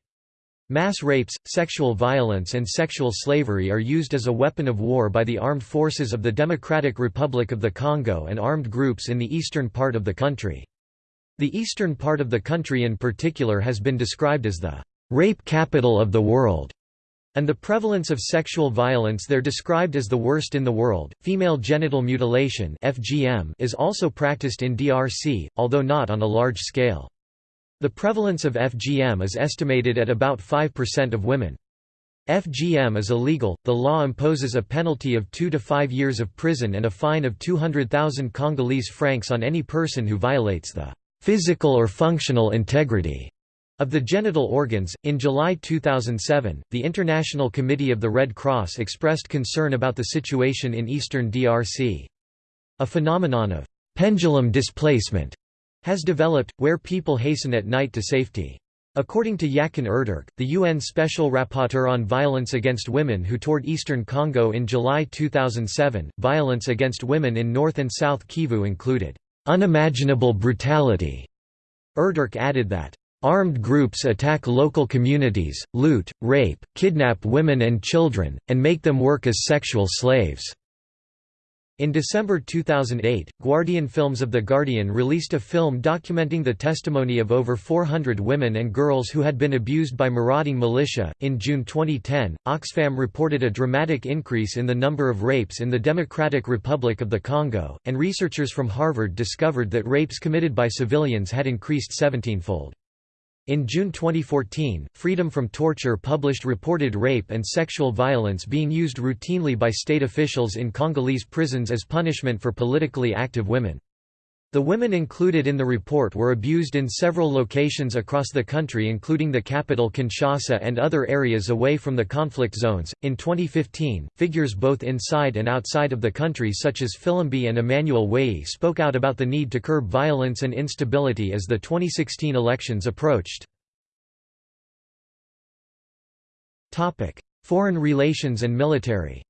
Mass rapes, sexual violence and sexual slavery are used as a weapon of war by the armed forces of the Democratic Republic of the Congo and armed groups in the eastern part of the country. The eastern part of the country in particular has been described as the rape capital of the world, and the prevalence of sexual violence there described as the worst in the world. Female genital mutilation (FGM) is also practiced in DRC, although not on a large scale. The prevalence of FGM is estimated at about 5% of women. FGM is illegal, the law imposes a penalty of 2 to 5 years of prison and a fine of 200,000 Congolese francs on any person who violates the physical or functional integrity of the genital organs. In July 2007, the International Committee of the Red Cross expressed concern about the situation in eastern DRC. A phenomenon of pendulum displacement has developed, where people hasten at night to safety. According to Yakin Ertürk, the UN Special Rapporteur on Violence Against Women who toured eastern Congo in July 2007, violence against women in North and South Kivu included, "...unimaginable brutality." Ertürk added that, "...armed groups attack local communities, loot, rape, kidnap women and children, and make them work as sexual slaves." In December 2008, Guardian Films of The Guardian released a film documenting the testimony of over 400 women and girls who had been abused by marauding militia. In June 2010, Oxfam reported a dramatic increase in the number of rapes in the Democratic Republic of the Congo, and researchers from Harvard discovered that rapes committed by civilians had increased 17-fold. In June 2014, Freedom from Torture published reported rape and sexual violence being used routinely by state officials in Congolese prisons as punishment for politically active women. The women included in the report were abused in several locations across the country, including the capital Kinshasa and other areas away from the conflict zones. In 2015, figures both inside and outside of the country, such as Filimbi and Emmanuel Weyi, spoke out about the need to curb violence and instability as the 2016 elections approached. Topic: Foreign relations and military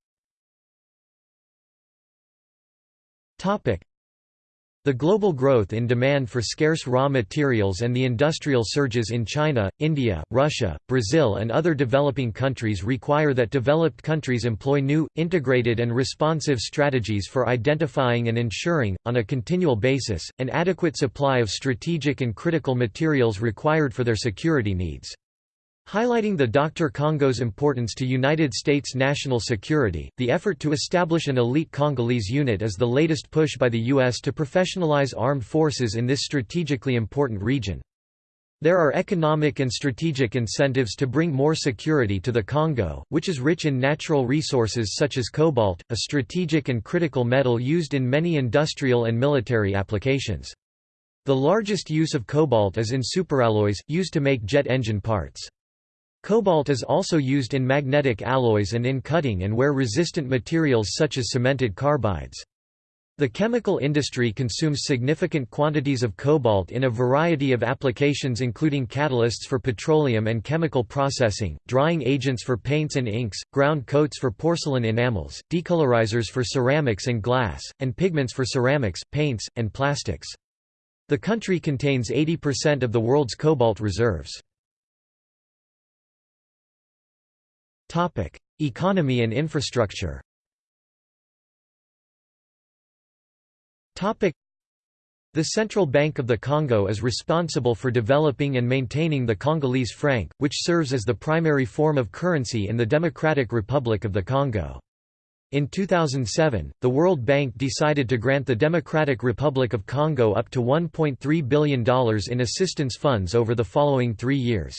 the global growth in demand for scarce raw materials and the industrial surges in China, India, Russia, Brazil and other developing countries require that developed countries employ new, integrated and responsive strategies for identifying and ensuring, on a continual basis, an adequate supply of strategic and critical materials required for their security needs. Highlighting the DR Congo's importance to United States national security, the effort to establish an elite Congolese unit is the latest push by the U.S. to professionalize armed forces in this strategically important region. There are economic and strategic incentives to bring more security to the Congo, which is rich in natural resources such as cobalt, a strategic and critical metal used in many industrial and military applications. The largest use of cobalt is in superalloys, used to make jet engine parts. Cobalt is also used in magnetic alloys and in cutting and wear-resistant materials such as cemented carbides. The chemical industry consumes significant quantities of cobalt in a variety of applications including catalysts for petroleum and chemical processing, drying agents for paints and inks, ground coats for porcelain enamels, decolorizers for ceramics and glass, and pigments for ceramics, paints, and plastics. The country contains 80% of the world's cobalt reserves. Economy and infrastructure The Central Bank of the Congo is responsible for developing and maintaining the Congolese franc, which serves as the primary form of currency in the Democratic Republic of the Congo. In 2007, the World Bank decided to grant the Democratic Republic of Congo up to $1.3 billion in assistance funds over the following three years.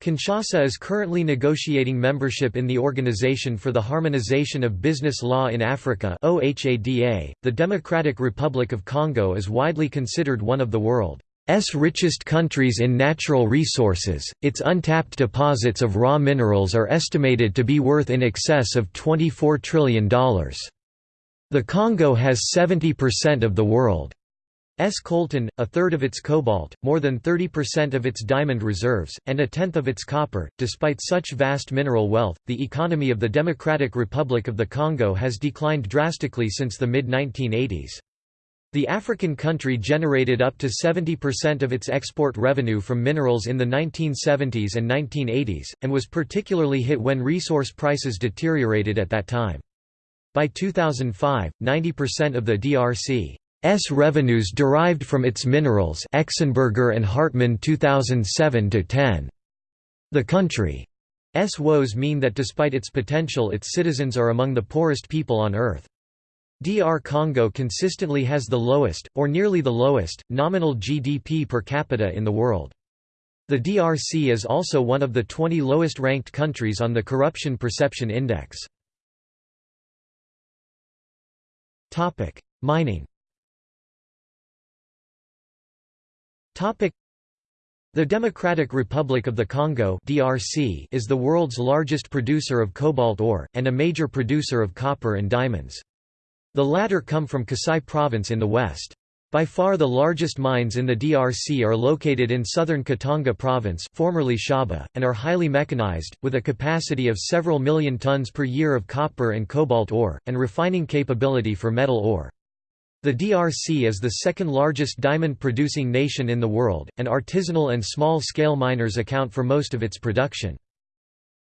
Kinshasa is currently negotiating membership in the Organization for the Harmonization of Business Law in Africa. The Democratic Republic of Congo is widely considered one of the world's richest countries in natural resources. Its untapped deposits of raw minerals are estimated to be worth in excess of $24 trillion. The Congo has 70% of the world S coltan, a third of its cobalt, more than 30% of its diamond reserves, and a tenth of its copper. Despite such vast mineral wealth, the economy of the Democratic Republic of the Congo has declined drastically since the mid 1980s. The African country generated up to 70% of its export revenue from minerals in the 1970s and 1980s, and was particularly hit when resource prices deteriorated at that time. By 2005, 90% of the DRC S revenues derived from its minerals Exenberger and Hartmann 2007-10. The country's woes mean that despite its potential its citizens are among the poorest people on earth. DR Congo consistently has the lowest, or nearly the lowest, nominal GDP per capita in the world. The DRC is also one of the 20 lowest ranked countries on the Corruption Perception Index. Mining The Democratic Republic of the Congo (DRC) is the world's largest producer of cobalt ore and a major producer of copper and diamonds. The latter come from Kasai province in the west. By far the largest mines in the DRC are located in southern Katanga province formerly Shaba, and are highly mechanized, with a capacity of several million tons per year of copper and cobalt ore, and refining capability for metal ore. The DRC is the second largest diamond-producing nation in the world, and artisanal and small-scale miners account for most of its production.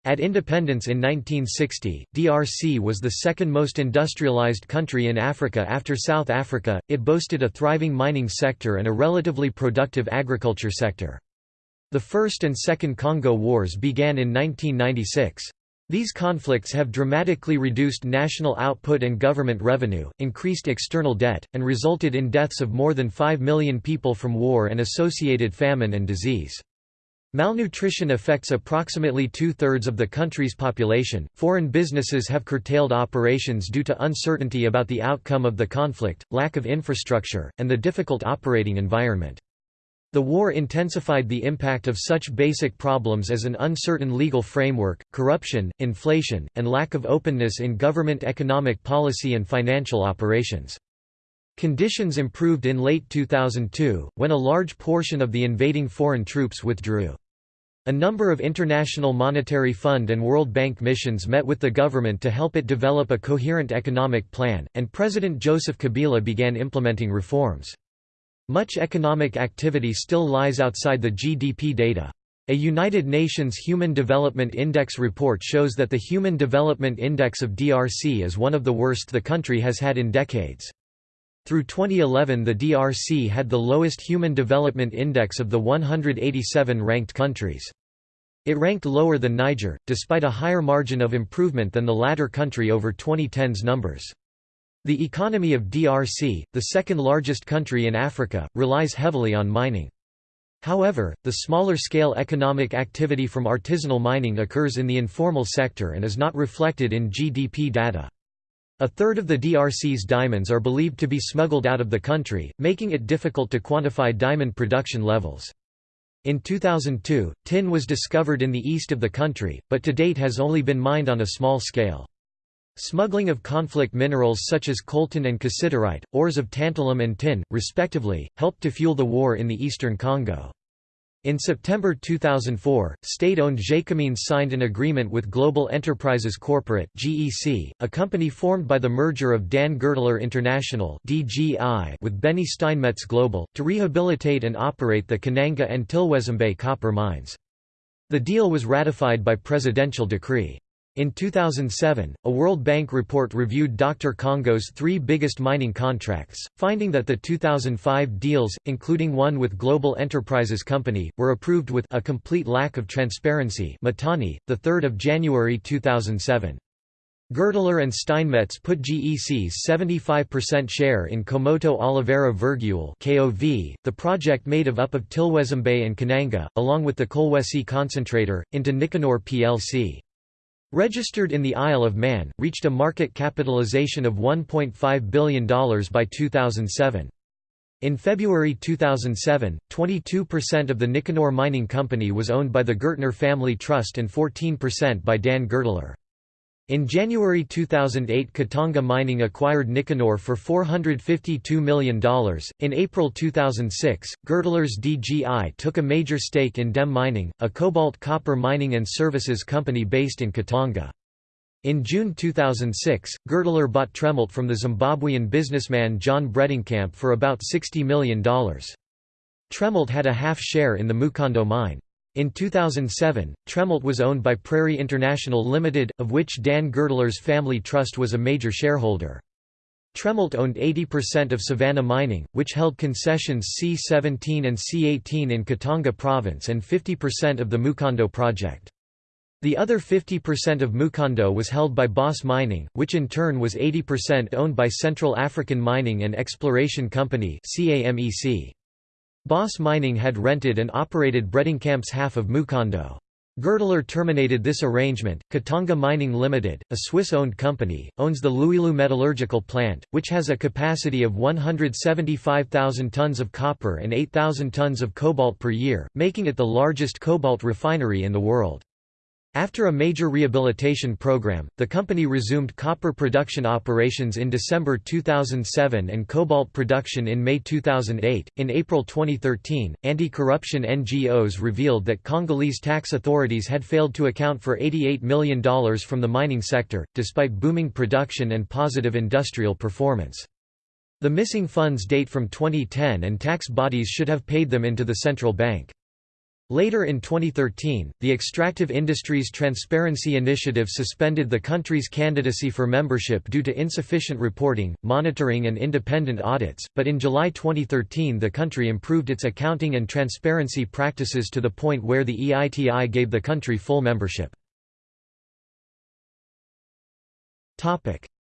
At independence in 1960, DRC was the second most industrialized country in Africa after South Africa. It boasted a thriving mining sector and a relatively productive agriculture sector. The First and Second Congo Wars began in 1996. These conflicts have dramatically reduced national output and government revenue, increased external debt, and resulted in deaths of more than 5 million people from war and associated famine and disease. Malnutrition affects approximately two-thirds of the country's population. Foreign businesses have curtailed operations due to uncertainty about the outcome of the conflict, lack of infrastructure, and the difficult operating environment. The war intensified the impact of such basic problems as an uncertain legal framework, corruption, inflation, and lack of openness in government economic policy and financial operations. Conditions improved in late 2002, when a large portion of the invading foreign troops withdrew. A number of International Monetary Fund and World Bank missions met with the government to help it develop a coherent economic plan, and President Joseph Kabila began implementing reforms. Much economic activity still lies outside the GDP data. A United Nations Human Development Index report shows that the Human Development Index of DRC is one of the worst the country has had in decades. Through 2011 the DRC had the lowest Human Development Index of the 187 ranked countries. It ranked lower than Niger, despite a higher margin of improvement than the latter country over 2010's numbers. The economy of DRC, the second largest country in Africa, relies heavily on mining. However, the smaller-scale economic activity from artisanal mining occurs in the informal sector and is not reflected in GDP data. A third of the DRC's diamonds are believed to be smuggled out of the country, making it difficult to quantify diamond production levels. In 2002, tin was discovered in the east of the country, but to date has only been mined on a small scale. Smuggling of conflict minerals such as coltan and cassiterite, ores of tantalum and tin, respectively, helped to fuel the war in the eastern Congo. In September 2004, state-owned Gécamines signed an agreement with Global Enterprises Corporate (GEC), a company formed by the merger of Dan Gertler International (DGI) with Benny Steinmetz Global, to rehabilitate and operate the Kananga and Tilwezembe copper mines. The deal was ratified by presidential decree. In 2007, a World Bank report reviewed DR Congo's three biggest mining contracts, finding that the 2005 deals, including one with Global Enterprises Company, were approved with a complete lack of transparency Mahtani, 3 January 2007. Gertler and Steinmetz put GEC's 75% share in Kamoto Oliveira Virgule (KOV), the project made of up of Tilwezembe and Kananga, along with the Kolwezi concentrator, into Nikanor plc. Registered in the Isle of Man, reached a market capitalization of $1.5 billion by 2007. In February 2007, 22% of the Nikanor Mining Company was owned by the Gertler Family Trust and 14% by Dan Gertler. In January 2008 Katanga Mining acquired Nikanor for $452 million. In April 2006, Gertler's DGI took a major stake in DEM Mining, a cobalt copper mining and services company based in Katanga. In June 2006, Gertler bought Tremalt from the Zimbabwean businessman John Bredenkamp for about $60 million. Tremalt had a half share in the Mukondo mine. In 2007, Tremalt was owned by Prairie International Limited, of which Dan Gertler's family trust was a major shareholder. Tremalt owned 80% of Savannah Mining, which held concessions C-17 and C-18 in Katanga province and 50% of the Mukondo project. The other 50% of Mukondo was held by Boss Mining, which in turn was 80% owned by Central African Mining and Exploration Company CAMEC. Boss Mining had rented and operated Bredenkamp's half of Mukondo. Gertler terminated this arrangement. Katanga Mining Limited, a Swiss-owned company, owns the Luilu metallurgical plant, which has a capacity of 175,000 tons of copper and 8,000 tons of cobalt per year, making it the largest cobalt refinery in the world. After a major rehabilitation program, the company resumed copper production operations in December 2007 and cobalt production in May 2008. In April 2013, anti corruption NGOs revealed that Congolese tax authorities had failed to account for $88 million from the mining sector, despite booming production and positive industrial performance. The missing funds date from 2010 and tax bodies should have paid them into the central bank. Later in 2013, the Extractive Industries Transparency Initiative suspended the country's candidacy for membership due to insufficient reporting, monitoring and independent audits, but in July 2013 the country improved its accounting and transparency practices to the point where the EITI gave the country full membership.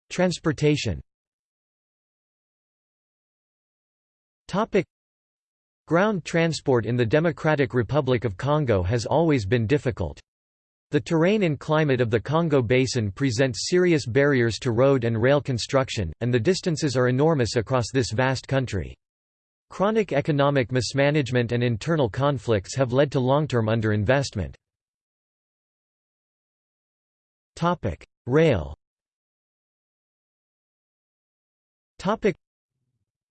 Transportation Ground transport in the Democratic Republic of Congo has always been difficult. The terrain and climate of the Congo Basin present serious barriers to road and rail construction, and the distances are enormous across this vast country. Chronic economic mismanagement and internal conflicts have led to long-term underinvestment. Rail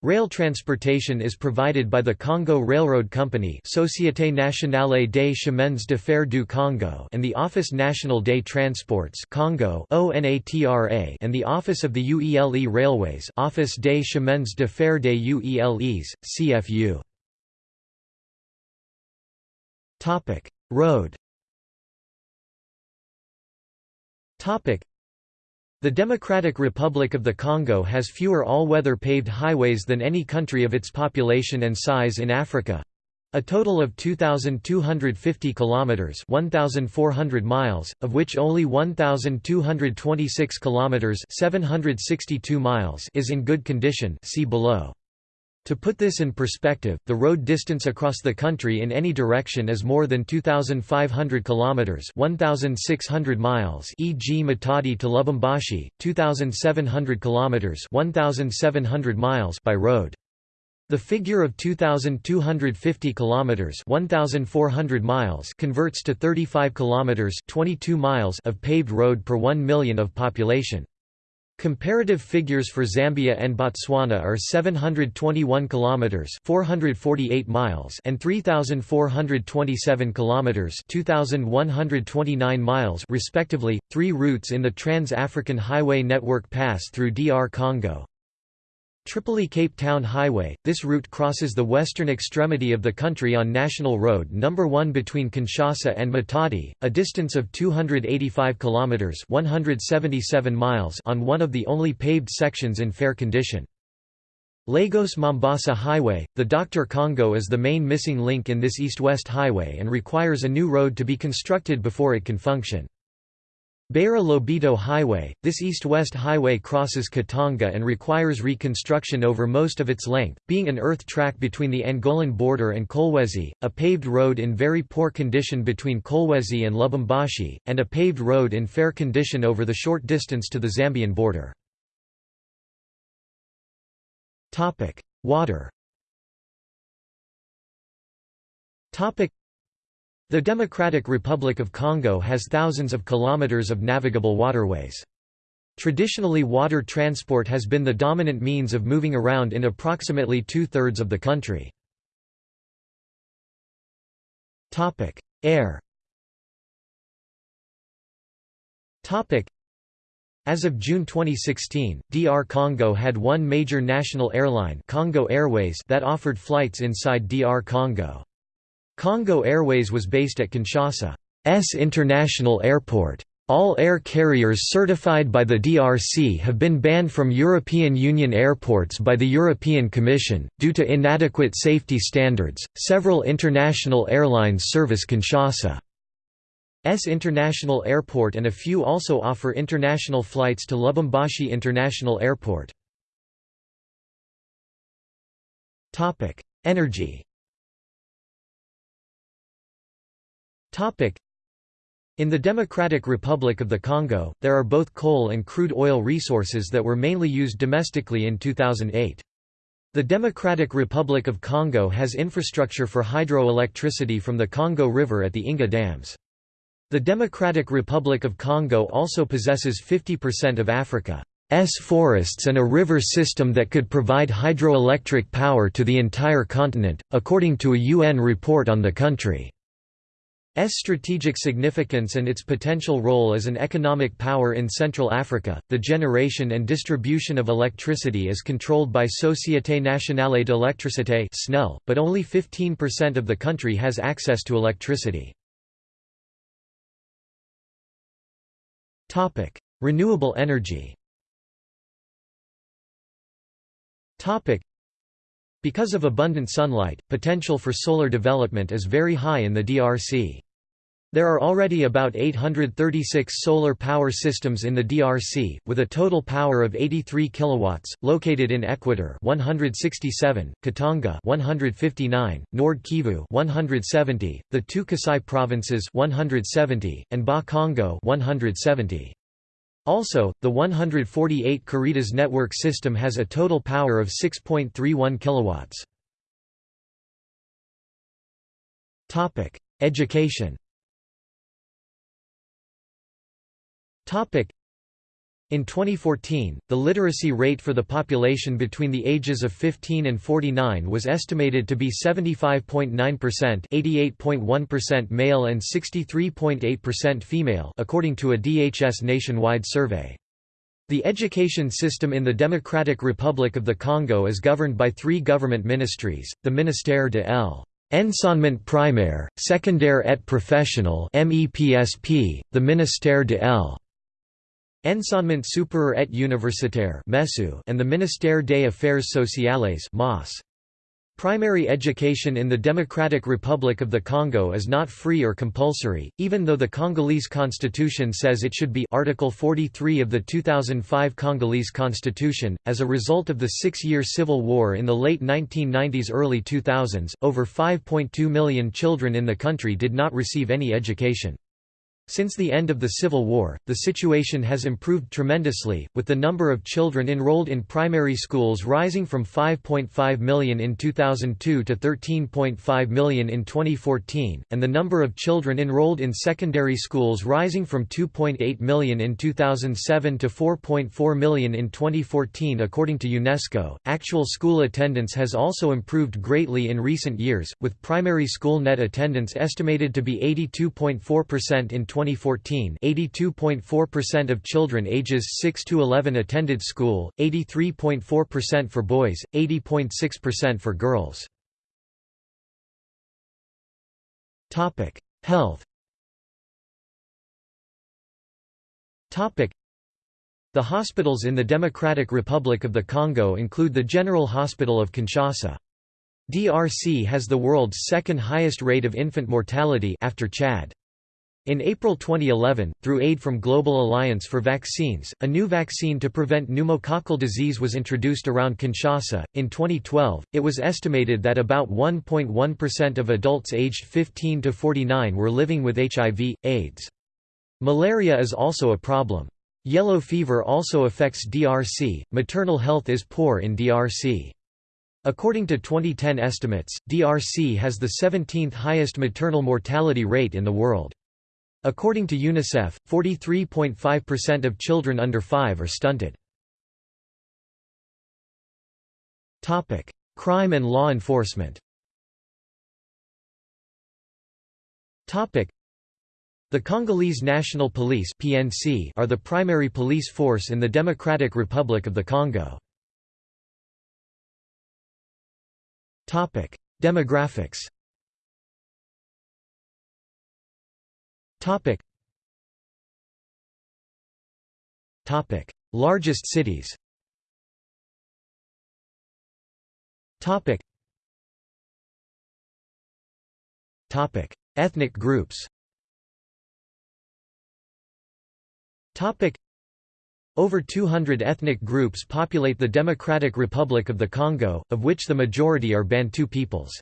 Rail transportation is provided by the Congo Railroad Company Société Nationale des Chemins de Fer du Congo and the Office National des Transports Congo ONATRA and the Office of the UELE Railways Office des Chemins de Fer des UELEs, CFU. Road the Democratic Republic of the Congo has fewer all-weather paved highways than any country of its population and size in Africa. A total of 2250 kilometers, 1400 miles, of which only 1226 kilometers, 762 miles is in good condition, see below. To put this in perspective, the road distance across the country in any direction is more than 2500 kilometers, 1600 miles, e.g. Matadi to Lubumbashi, 2700 kilometers, 1700 miles by road. The figure of 2250 kilometers 1400 miles converts to 35 kilometers 22 miles of paved road per 1 million of population. Comparative figures for Zambia and Botswana are 721 kilometers 448 miles and 3427 kilometers 2129 miles respectively. Three routes in the Trans-African Highway network pass through DR Congo. Tripoli Cape Town Highway, this route crosses the western extremity of the country on National Road No. 1 between Kinshasa and Matadi, a distance of 285 kilometers (177 miles) on one of the only paved sections in fair condition. Lagos-Mombasa Highway, the Dr. Congo is the main missing link in this east-west highway and requires a new road to be constructed before it can function. Beira Lobito Highway, this east-west highway crosses Katanga and requires reconstruction over most of its length, being an earth track between the Angolan border and Kolwezi, a paved road in very poor condition between Kolwezi and Lubumbashi, and a paved road in fair condition over the short distance to the Zambian border. Water the Democratic Republic of Congo has thousands of kilometers of navigable waterways. Traditionally water transport has been the dominant means of moving around in approximately two-thirds of the country. Air As of June 2016, DR Congo had one major national airline Congo Airways that offered flights inside DR Congo. Congo Airways was based at Kinshasa's International Airport. All air carriers certified by the DRC have been banned from European Union airports by the European Commission, due to inadequate safety standards. Several international airlines service Kinshasa's International Airport and a few also offer international flights to Lubumbashi International Airport. Energy In the Democratic Republic of the Congo, there are both coal and crude oil resources that were mainly used domestically in 2008. The Democratic Republic of Congo has infrastructure for hydroelectricity from the Congo River at the Inga dams. The Democratic Republic of Congo also possesses 50% of Africa's forests and a river system that could provide hydroelectric power to the entire continent, according to a UN report on the country. S strategic significance and its potential role as an economic power in Central Africa. The generation and distribution of electricity is controlled by Société Nationale d'Électricité (SNEL), but only 15% of the country has access to electricity. Topic: Renewable energy. Topic: because of abundant sunlight, potential for solar development is very high in the DRC. There are already about 836 solar power systems in the DRC, with a total power of 83 kilowatts, located in Equator 167, Katanga 159, Nord Kivu 170, the two Kasai provinces 170, and Bas-Congo 170. Also, the 148 Caritas network system has a total power of 6.31 kilowatts. Topic: Education. Topic: in 2014, the literacy rate for the population between the ages of 15 and 49 was estimated to be 75.9%, 88.1% male and 63.8% female, according to a DHS nationwide survey. The education system in the Democratic Republic of the Congo is governed by three government ministries: the Ministère de l'Enseignement primaire, secondaire et professionnel (MEPSP), the Ministère de l' Enseignement supérieur et universitaire and the Ministère des Affaires sociales Primary education in the Democratic Republic of the Congo is not free or compulsory, even though the Congolese constitution says it should be Article 43 of the 2005 Congolese constitution. As a result of the six-year civil war in the late 1990s early 2000s, over 5.2 million children in the country did not receive any education. Since the end of the Civil War, the situation has improved tremendously, with the number of children enrolled in primary schools rising from 5.5 million in 2002 to 13.5 million in 2014, and the number of children enrolled in secondary schools rising from 2.8 million in 2007 to 4.4 million in 2014 according to UNESCO. Actual school attendance has also improved greatly in recent years, with primary school net attendance estimated to be 82.4% in 2014 82.4% of children ages 6 to 11 attended school, 83.4% for boys, 80.6% for girls. Health the hospitals in the Democratic Republic of the Congo include the General Hospital of Kinshasa. DRC has the world's second highest rate of infant mortality after Chad. In April 2011, through aid from Global Alliance for Vaccines, a new vaccine to prevent pneumococcal disease was introduced around Kinshasa. In 2012, it was estimated that about 1.1% of adults aged 15 to 49 were living with HIV, AIDS. Malaria is also a problem. Yellow fever also affects DRC. Maternal health is poor in DRC. According to 2010 estimates, DRC has the 17th highest maternal mortality rate in the world. According to UNICEF, 43.5% of children under 5 are stunted. Crime and law enforcement the Congolese National Police (PNC) are the primary police force in the Democratic Republic of the Congo. Topic: Demographics. Topic. Topic: Largest cities. Topic. Topic: Ethnic groups. Topic. Over 200 ethnic groups populate the Democratic Republic of the Congo, of which the majority are Bantu peoples.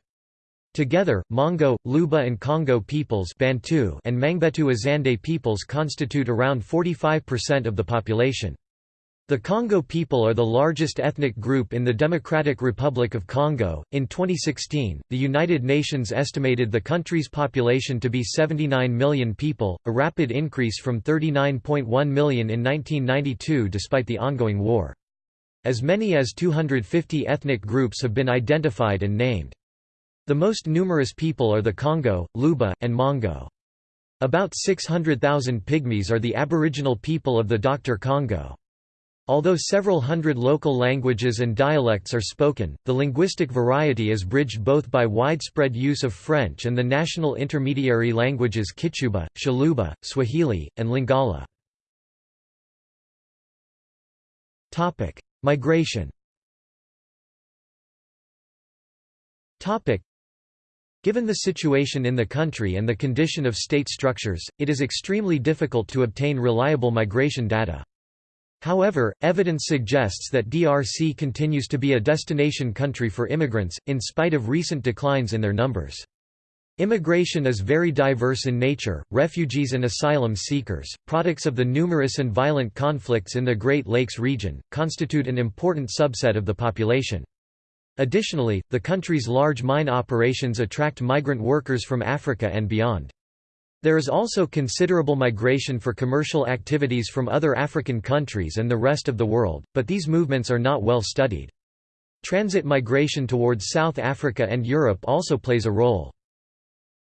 Together, Mongo, Luba and Congo peoples Bantu and Mangbetu Azande peoples constitute around 45% of the population. The Congo people are the largest ethnic group in the Democratic Republic of Congo. In 2016, the United Nations estimated the country's population to be 79 million people, a rapid increase from 39.1 million in 1992 despite the ongoing war. As many as 250 ethnic groups have been identified and named. The most numerous people are the Congo, Luba, and Mongo. About 600,000 Pygmies are the aboriginal people of the Dr. Congo. Although several hundred local languages and dialects are spoken, the linguistic variety is bridged both by widespread use of French and the national intermediary languages Kichuba, Tshiluba, Swahili, and Lingala. Migration Given the situation in the country and the condition of state structures, it is extremely difficult to obtain reliable migration data. However, evidence suggests that DRC continues to be a destination country for immigrants, in spite of recent declines in their numbers. Immigration is very diverse in nature, refugees and asylum seekers, products of the numerous and violent conflicts in the Great Lakes region, constitute an important subset of the population. Additionally, the country's large mine operations attract migrant workers from Africa and beyond. There is also considerable migration for commercial activities from other African countries and the rest of the world, but these movements are not well studied. Transit migration towards South Africa and Europe also plays a role.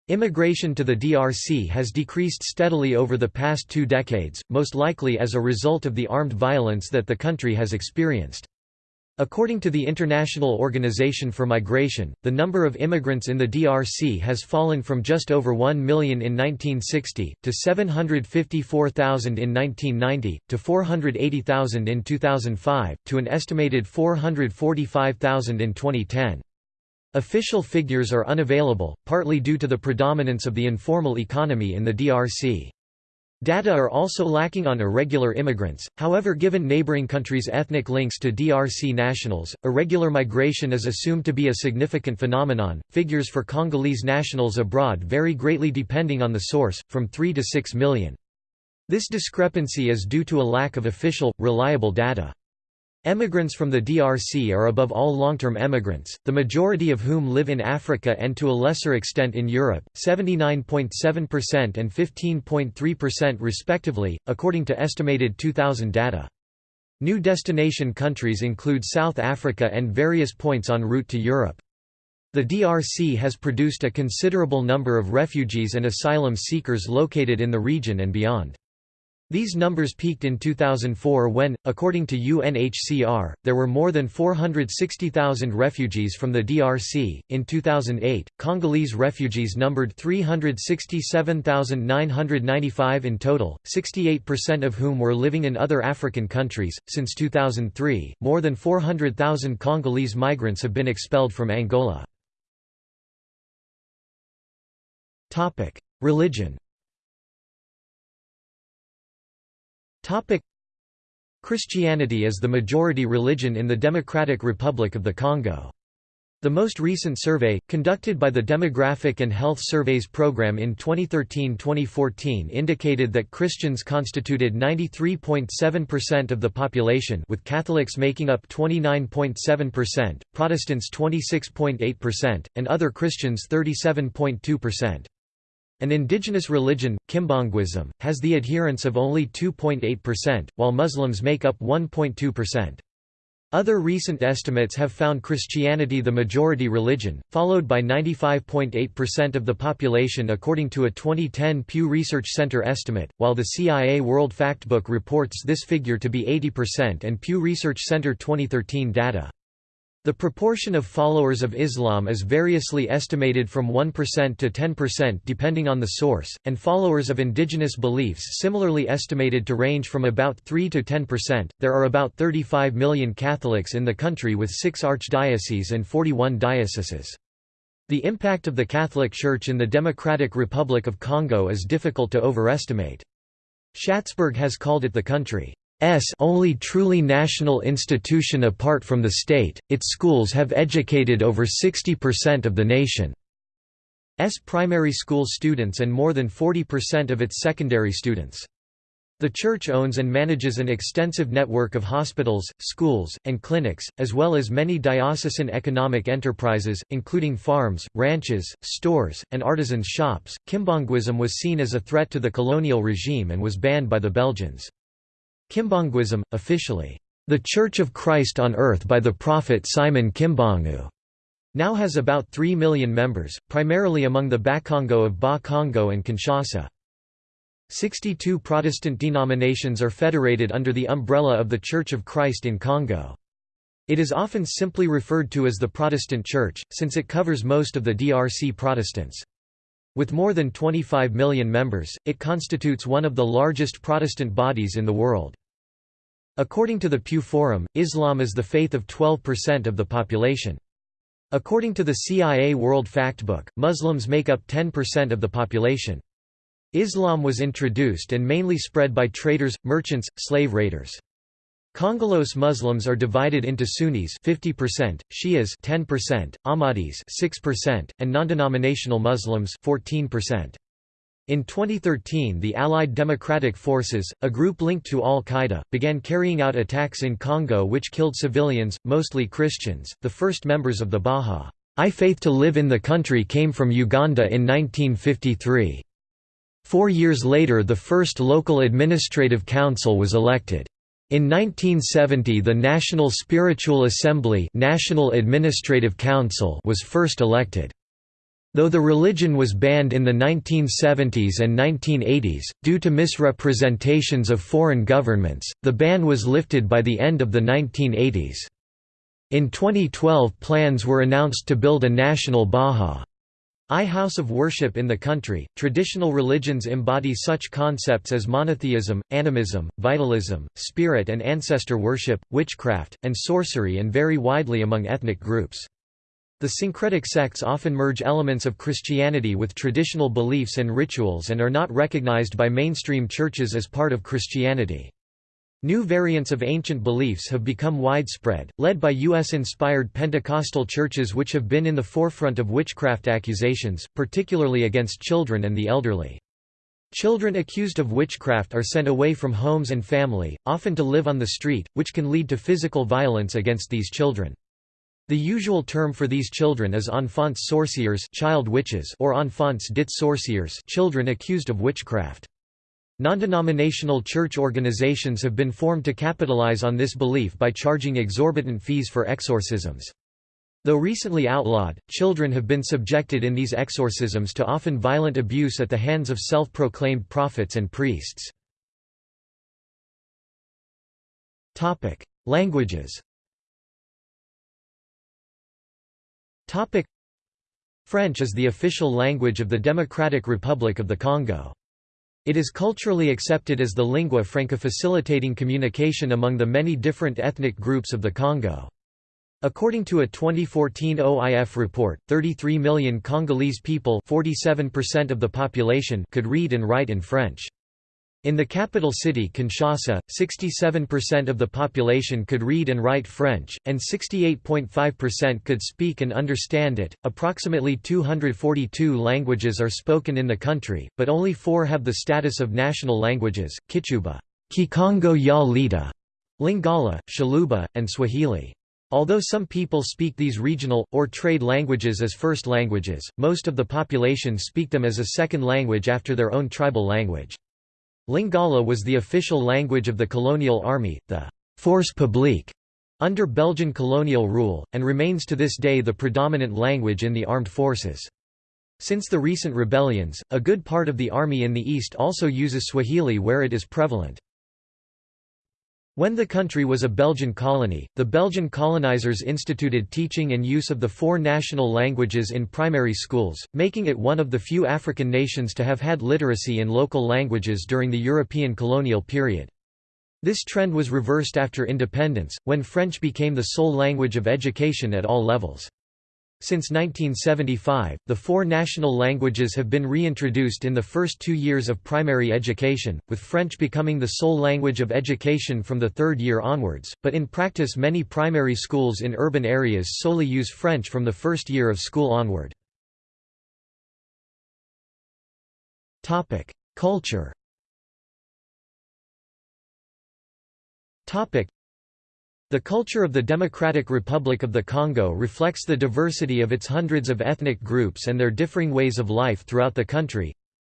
Immigration to the DRC has decreased steadily over the past two decades, most likely as a result of the armed violence that the country has experienced. According to the International Organization for Migration, the number of immigrants in the DRC has fallen from just over 1 million in 1960, to 754,000 in 1990, to 480,000 in 2005, to an estimated 445,000 in 2010. Official figures are unavailable, partly due to the predominance of the informal economy in the DRC. Data are also lacking on irregular immigrants, however given neighboring countries' ethnic links to DRC nationals, irregular migration is assumed to be a significant phenomenon. Figures for Congolese nationals abroad vary greatly depending on the source, from 3 to 6 million. This discrepancy is due to a lack of official, reliable data. Emigrants from the DRC are above all long-term emigrants, the majority of whom live in Africa and to a lesser extent in Europe, 79.7% and 15.3% respectively, according to estimated 2000 data. New destination countries include South Africa and various points en route to Europe. The DRC has produced a considerable number of refugees and asylum seekers located in the region and beyond. These numbers peaked in 2004 when, according to UNHCR, there were more than 460,000 refugees from the DRC. In 2008, Congolese refugees numbered 367,995 in total, 68% of whom were living in other African countries. Since 2003, more than 400,000 Congolese migrants have been expelled from Angola. Topic: Christianity is the majority religion in the Democratic Republic of the Congo. The most recent survey, conducted by the Demographic and Health Surveys Program in 2013-2014 indicated that Christians constituted 93.7% of the population with Catholics making up 29.7%, Protestants 26.8%, and other Christians 37.2%. An indigenous religion, Kimbanguism, has the adherence of only 2.8%, while Muslims make up 1.2%. Other recent estimates have found Christianity the majority religion, followed by 95.8% of the population according to a 2010 Pew Research Center estimate, while the CIA World Factbook reports this figure to be 80% and Pew Research Center 2013 data. The proportion of followers of Islam is variously estimated from 1% to 10% depending on the source, and followers of indigenous beliefs similarly estimated to range from about 3 to 10%. There are about 35 million Catholics in the country with 6 archdioceses and 41 dioceses. The impact of the Catholic Church in the Democratic Republic of Congo is difficult to overestimate. Schatzberg has called it the country only truly national institution apart from the state, its schools have educated over 60% of the nation's primary school students and more than 40% of its secondary students. The church owns and manages an extensive network of hospitals, schools, and clinics, as well as many diocesan economic enterprises, including farms, ranches, stores, and artisans' shops. Kimbanguism was seen as a threat to the colonial regime and was banned by the Belgians. Kimbanguism, officially, "...the Church of Christ on Earth by the prophet Simon Kimbangu", now has about 3 million members, primarily among the Bakongo of Bas-Congo and Kinshasa. 62 Protestant denominations are federated under the umbrella of the Church of Christ in Congo. It is often simply referred to as the Protestant Church, since it covers most of the DRC Protestants. With more than 25 million members, it constitutes one of the largest Protestant bodies in the world. According to the Pew Forum, Islam is the faith of 12% of the population. According to the CIA World Factbook, Muslims make up 10% of the population. Islam was introduced and mainly spread by traders, merchants, slave raiders. Congolese Muslims are divided into Sunnis 50%, Shias 10%, Ahmadis 6%, and non-denominational Muslims 14%. In 2013 the Allied Democratic Forces, a group linked to al-Qaeda, began carrying out attacks in Congo which killed civilians, mostly Christians. The first members of the Bahá'í Faith to live in the country came from Uganda in 1953. Four years later the first local administrative council was elected. In 1970 the National Spiritual Assembly National Administrative Council was first elected. Though the religion was banned in the 1970s and 1980s, due to misrepresentations of foreign governments, the ban was lifted by the end of the 1980s. In 2012 plans were announced to build a national Baha I house of worship in the country. Traditional religions embody such concepts as monotheism, animism, vitalism, spirit and ancestor worship, witchcraft, and sorcery and vary widely among ethnic groups. The syncretic sects often merge elements of Christianity with traditional beliefs and rituals and are not recognized by mainstream churches as part of Christianity. New variants of ancient beliefs have become widespread, led by U.S.-inspired Pentecostal churches which have been in the forefront of witchcraft accusations, particularly against children and the elderly. Children accused of witchcraft are sent away from homes and family, often to live on the street, which can lead to physical violence against these children. The usual term for these children is enfants sorciers child witches or enfants dit sorciers children accused of witchcraft. Non-denominational church organizations have been formed to capitalize on this belief by charging exorbitant fees for exorcisms. Though recently outlawed, children have been subjected in these exorcisms to often violent abuse at the hands of self-proclaimed prophets and priests. Languages French is the official language of the Democratic Republic of the Congo. It is culturally accepted as the lingua franca facilitating communication among the many different ethnic groups of the Congo. According to a 2014 OIF report, 33 million Congolese people 47% of the population could read and write in French. In the capital city Kinshasa, 67% of the population could read and write French, and 68.5% could speak and understand it. Approximately 242 languages are spoken in the country, but only four have the status of national languages Kichuba, Kikongo ya Lingala, Tshiluba, and Swahili. Although some people speak these regional, or trade languages as first languages, most of the population speak them as a second language after their own tribal language. Lingala was the official language of the colonial army, the «force publique» under Belgian colonial rule, and remains to this day the predominant language in the armed forces. Since the recent rebellions, a good part of the army in the east also uses Swahili where it is prevalent. When the country was a Belgian colony, the Belgian colonizers instituted teaching and use of the four national languages in primary schools, making it one of the few African nations to have had literacy in local languages during the European colonial period. This trend was reversed after independence, when French became the sole language of education at all levels. Since 1975, the four national languages have been reintroduced in the first two years of primary education, with French becoming the sole language of education from the third year onwards, but in practice many primary schools in urban areas solely use French from the first year of school onward. Culture the culture of the Democratic Republic of the Congo reflects the diversity of its hundreds of ethnic groups and their differing ways of life throughout the country.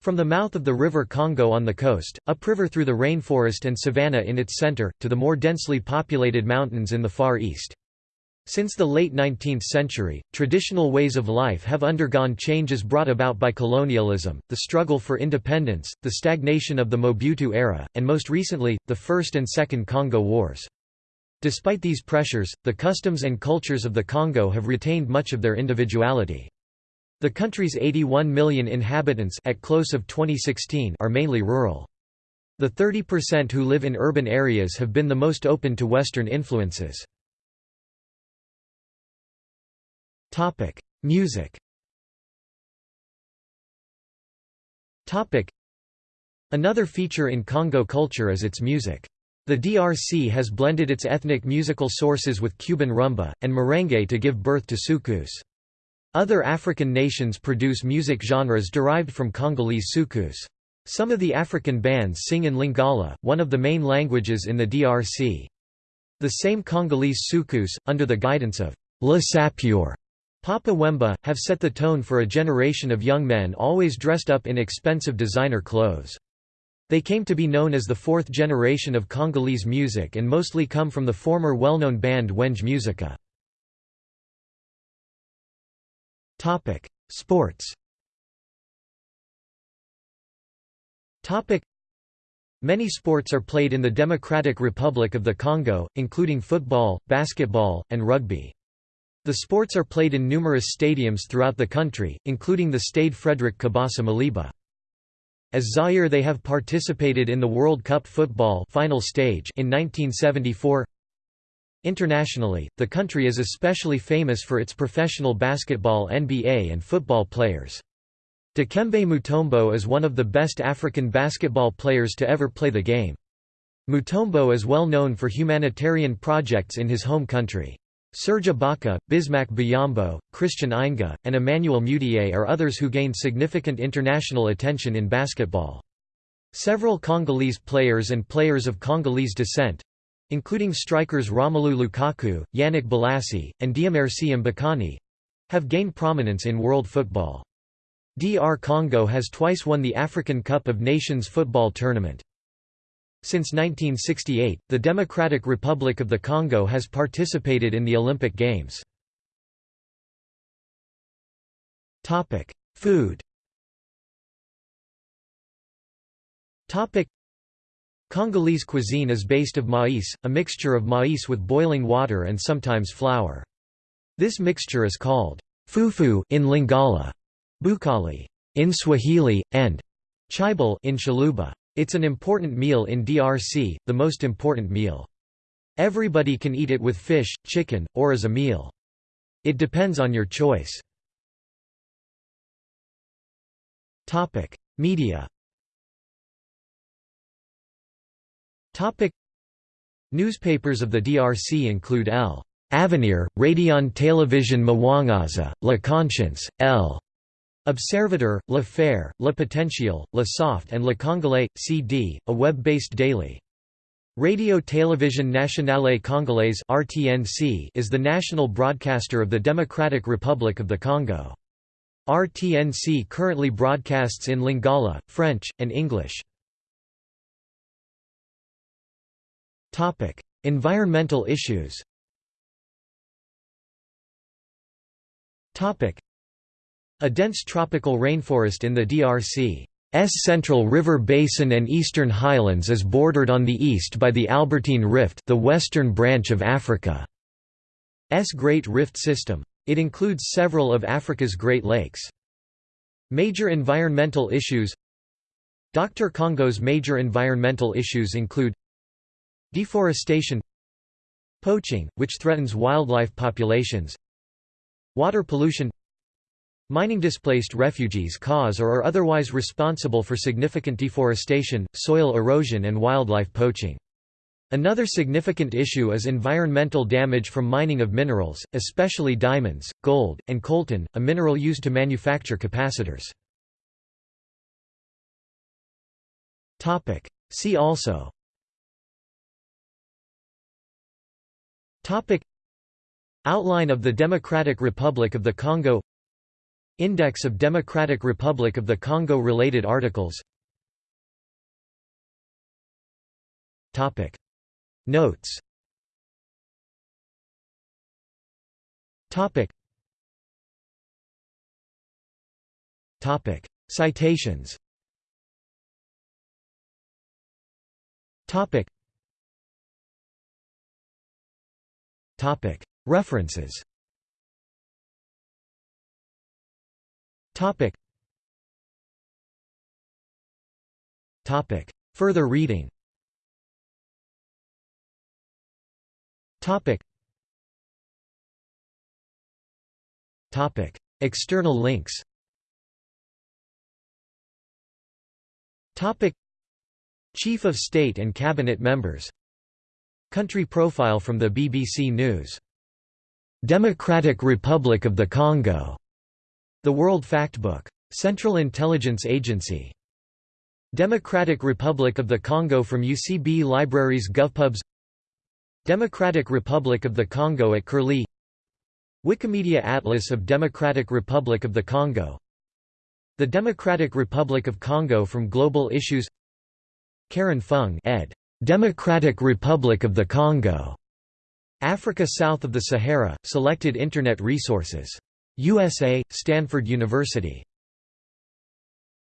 From the mouth of the River Congo on the coast, upriver through the rainforest and savanna in its center, to the more densely populated mountains in the Far East. Since the late 19th century, traditional ways of life have undergone changes brought about by colonialism, the struggle for independence, the stagnation of the Mobutu era, and most recently, the First and Second Congo Wars. Despite these pressures, the customs and cultures of the Congo have retained much of their individuality. The country's 81 million inhabitants at close of 2016 are mainly rural. The 30% who live in urban areas have been the most open to Western influences. Music Another feature in Congo culture is its music. The DRC has blended its ethnic musical sources with Cuban rumba, and merengue to give birth to soukous. Other African nations produce music genres derived from Congolese soukous. Some of the African bands sing in Lingala, one of the main languages in the DRC. The same Congolese soukous, under the guidance of Le Sapeur Papa Wemba, have set the tone for a generation of young men always dressed up in expensive designer clothes. They came to be known as the fourth generation of Congolese music and mostly come from the former well-known band Wenge Musica. Sports Many sports are played in the Democratic Republic of the Congo, including football, basketball, and rugby. The sports are played in numerous stadiums throughout the country, including the Stade Frédéric Kibassa Maliba. As Zaire they have participated in the World Cup football final stage in 1974. Internationally, the country is especially famous for its professional basketball NBA and football players. Dikembe Mutombo is one of the best African basketball players to ever play the game. Mutombo is well known for humanitarian projects in his home country. Serge Ibaka, Bismack Biyombo, Christian Eyenga, and Emmanuel Mudiay are others who gained significant international attention in basketball. Several Congolese players and players of Congolese descent—including strikers Romelu Lukaku, Yannick Bolasie, and Dieumerci Mbokani—have gained prominence in world football. DR Congo has twice won the African Cup of Nations football tournament. Since 1968, the Democratic Republic of the Congo has participated in the Olympic Games. Food Congolese cuisine is based of maize, a mixture of maize with boiling water and sometimes flour. This mixture is called fufu in Lingala, bukali in Swahili, and chibal in Chiluba. It's an important meal in DRC, the most important meal. Everybody can eat it with fish, chicken, or as a meal. It depends on your choice. Media Newspapers of the DRC include L. Avenir, Radion Télévision Mwangaza, La Conscience, L. Observateur, Le Phare, Le Potentiel, Le Soft and Le Congolais, CD, a web-based daily. Radio Télévision Nationale Congolaise (RTNC) is the national broadcaster of the Democratic Republic of the Congo. RTNC currently broadcasts in Lingala, French, and English. Environmental issues. A dense tropical rainforest in the DRC's central river basin and eastern highlands is bordered on the east by the Albertine Rift the western branch of Africa's Great Rift System. It includes several of Africa's Great Lakes. Major environmental issues Dr. Congo's major environmental issues include Deforestation Poaching, which threatens wildlife populations Water pollution Mining displaced refugees cause or are otherwise responsible for significant deforestation, soil erosion and wildlife poaching. Another significant issue is environmental damage from mining of minerals, especially diamonds, gold, and coltan, a mineral used to manufacture capacitors. See also Outline of the Democratic Republic of the Congo Index of Democratic Republic of the Congo related articles. Topic. Notes. Topic. Topic. Citations. Topic. Topic. References Topic. Topic. Further reading Topic. Topic. External links Topic. Chief of State and Cabinet members Country profile from the BBC News. Democratic Republic of the Congo the World Factbook. Central Intelligence Agency. Democratic Republic of the Congo from UCB Libraries GovPubs Democratic Republic of the Congo at Curlie Wikimedia Atlas of Democratic Republic of the Congo The Democratic Republic of Congo from Global Issues Karen Fung ed. Democratic Republic of the Congo. Africa south of the Sahara, selected Internet resources USA, Stanford University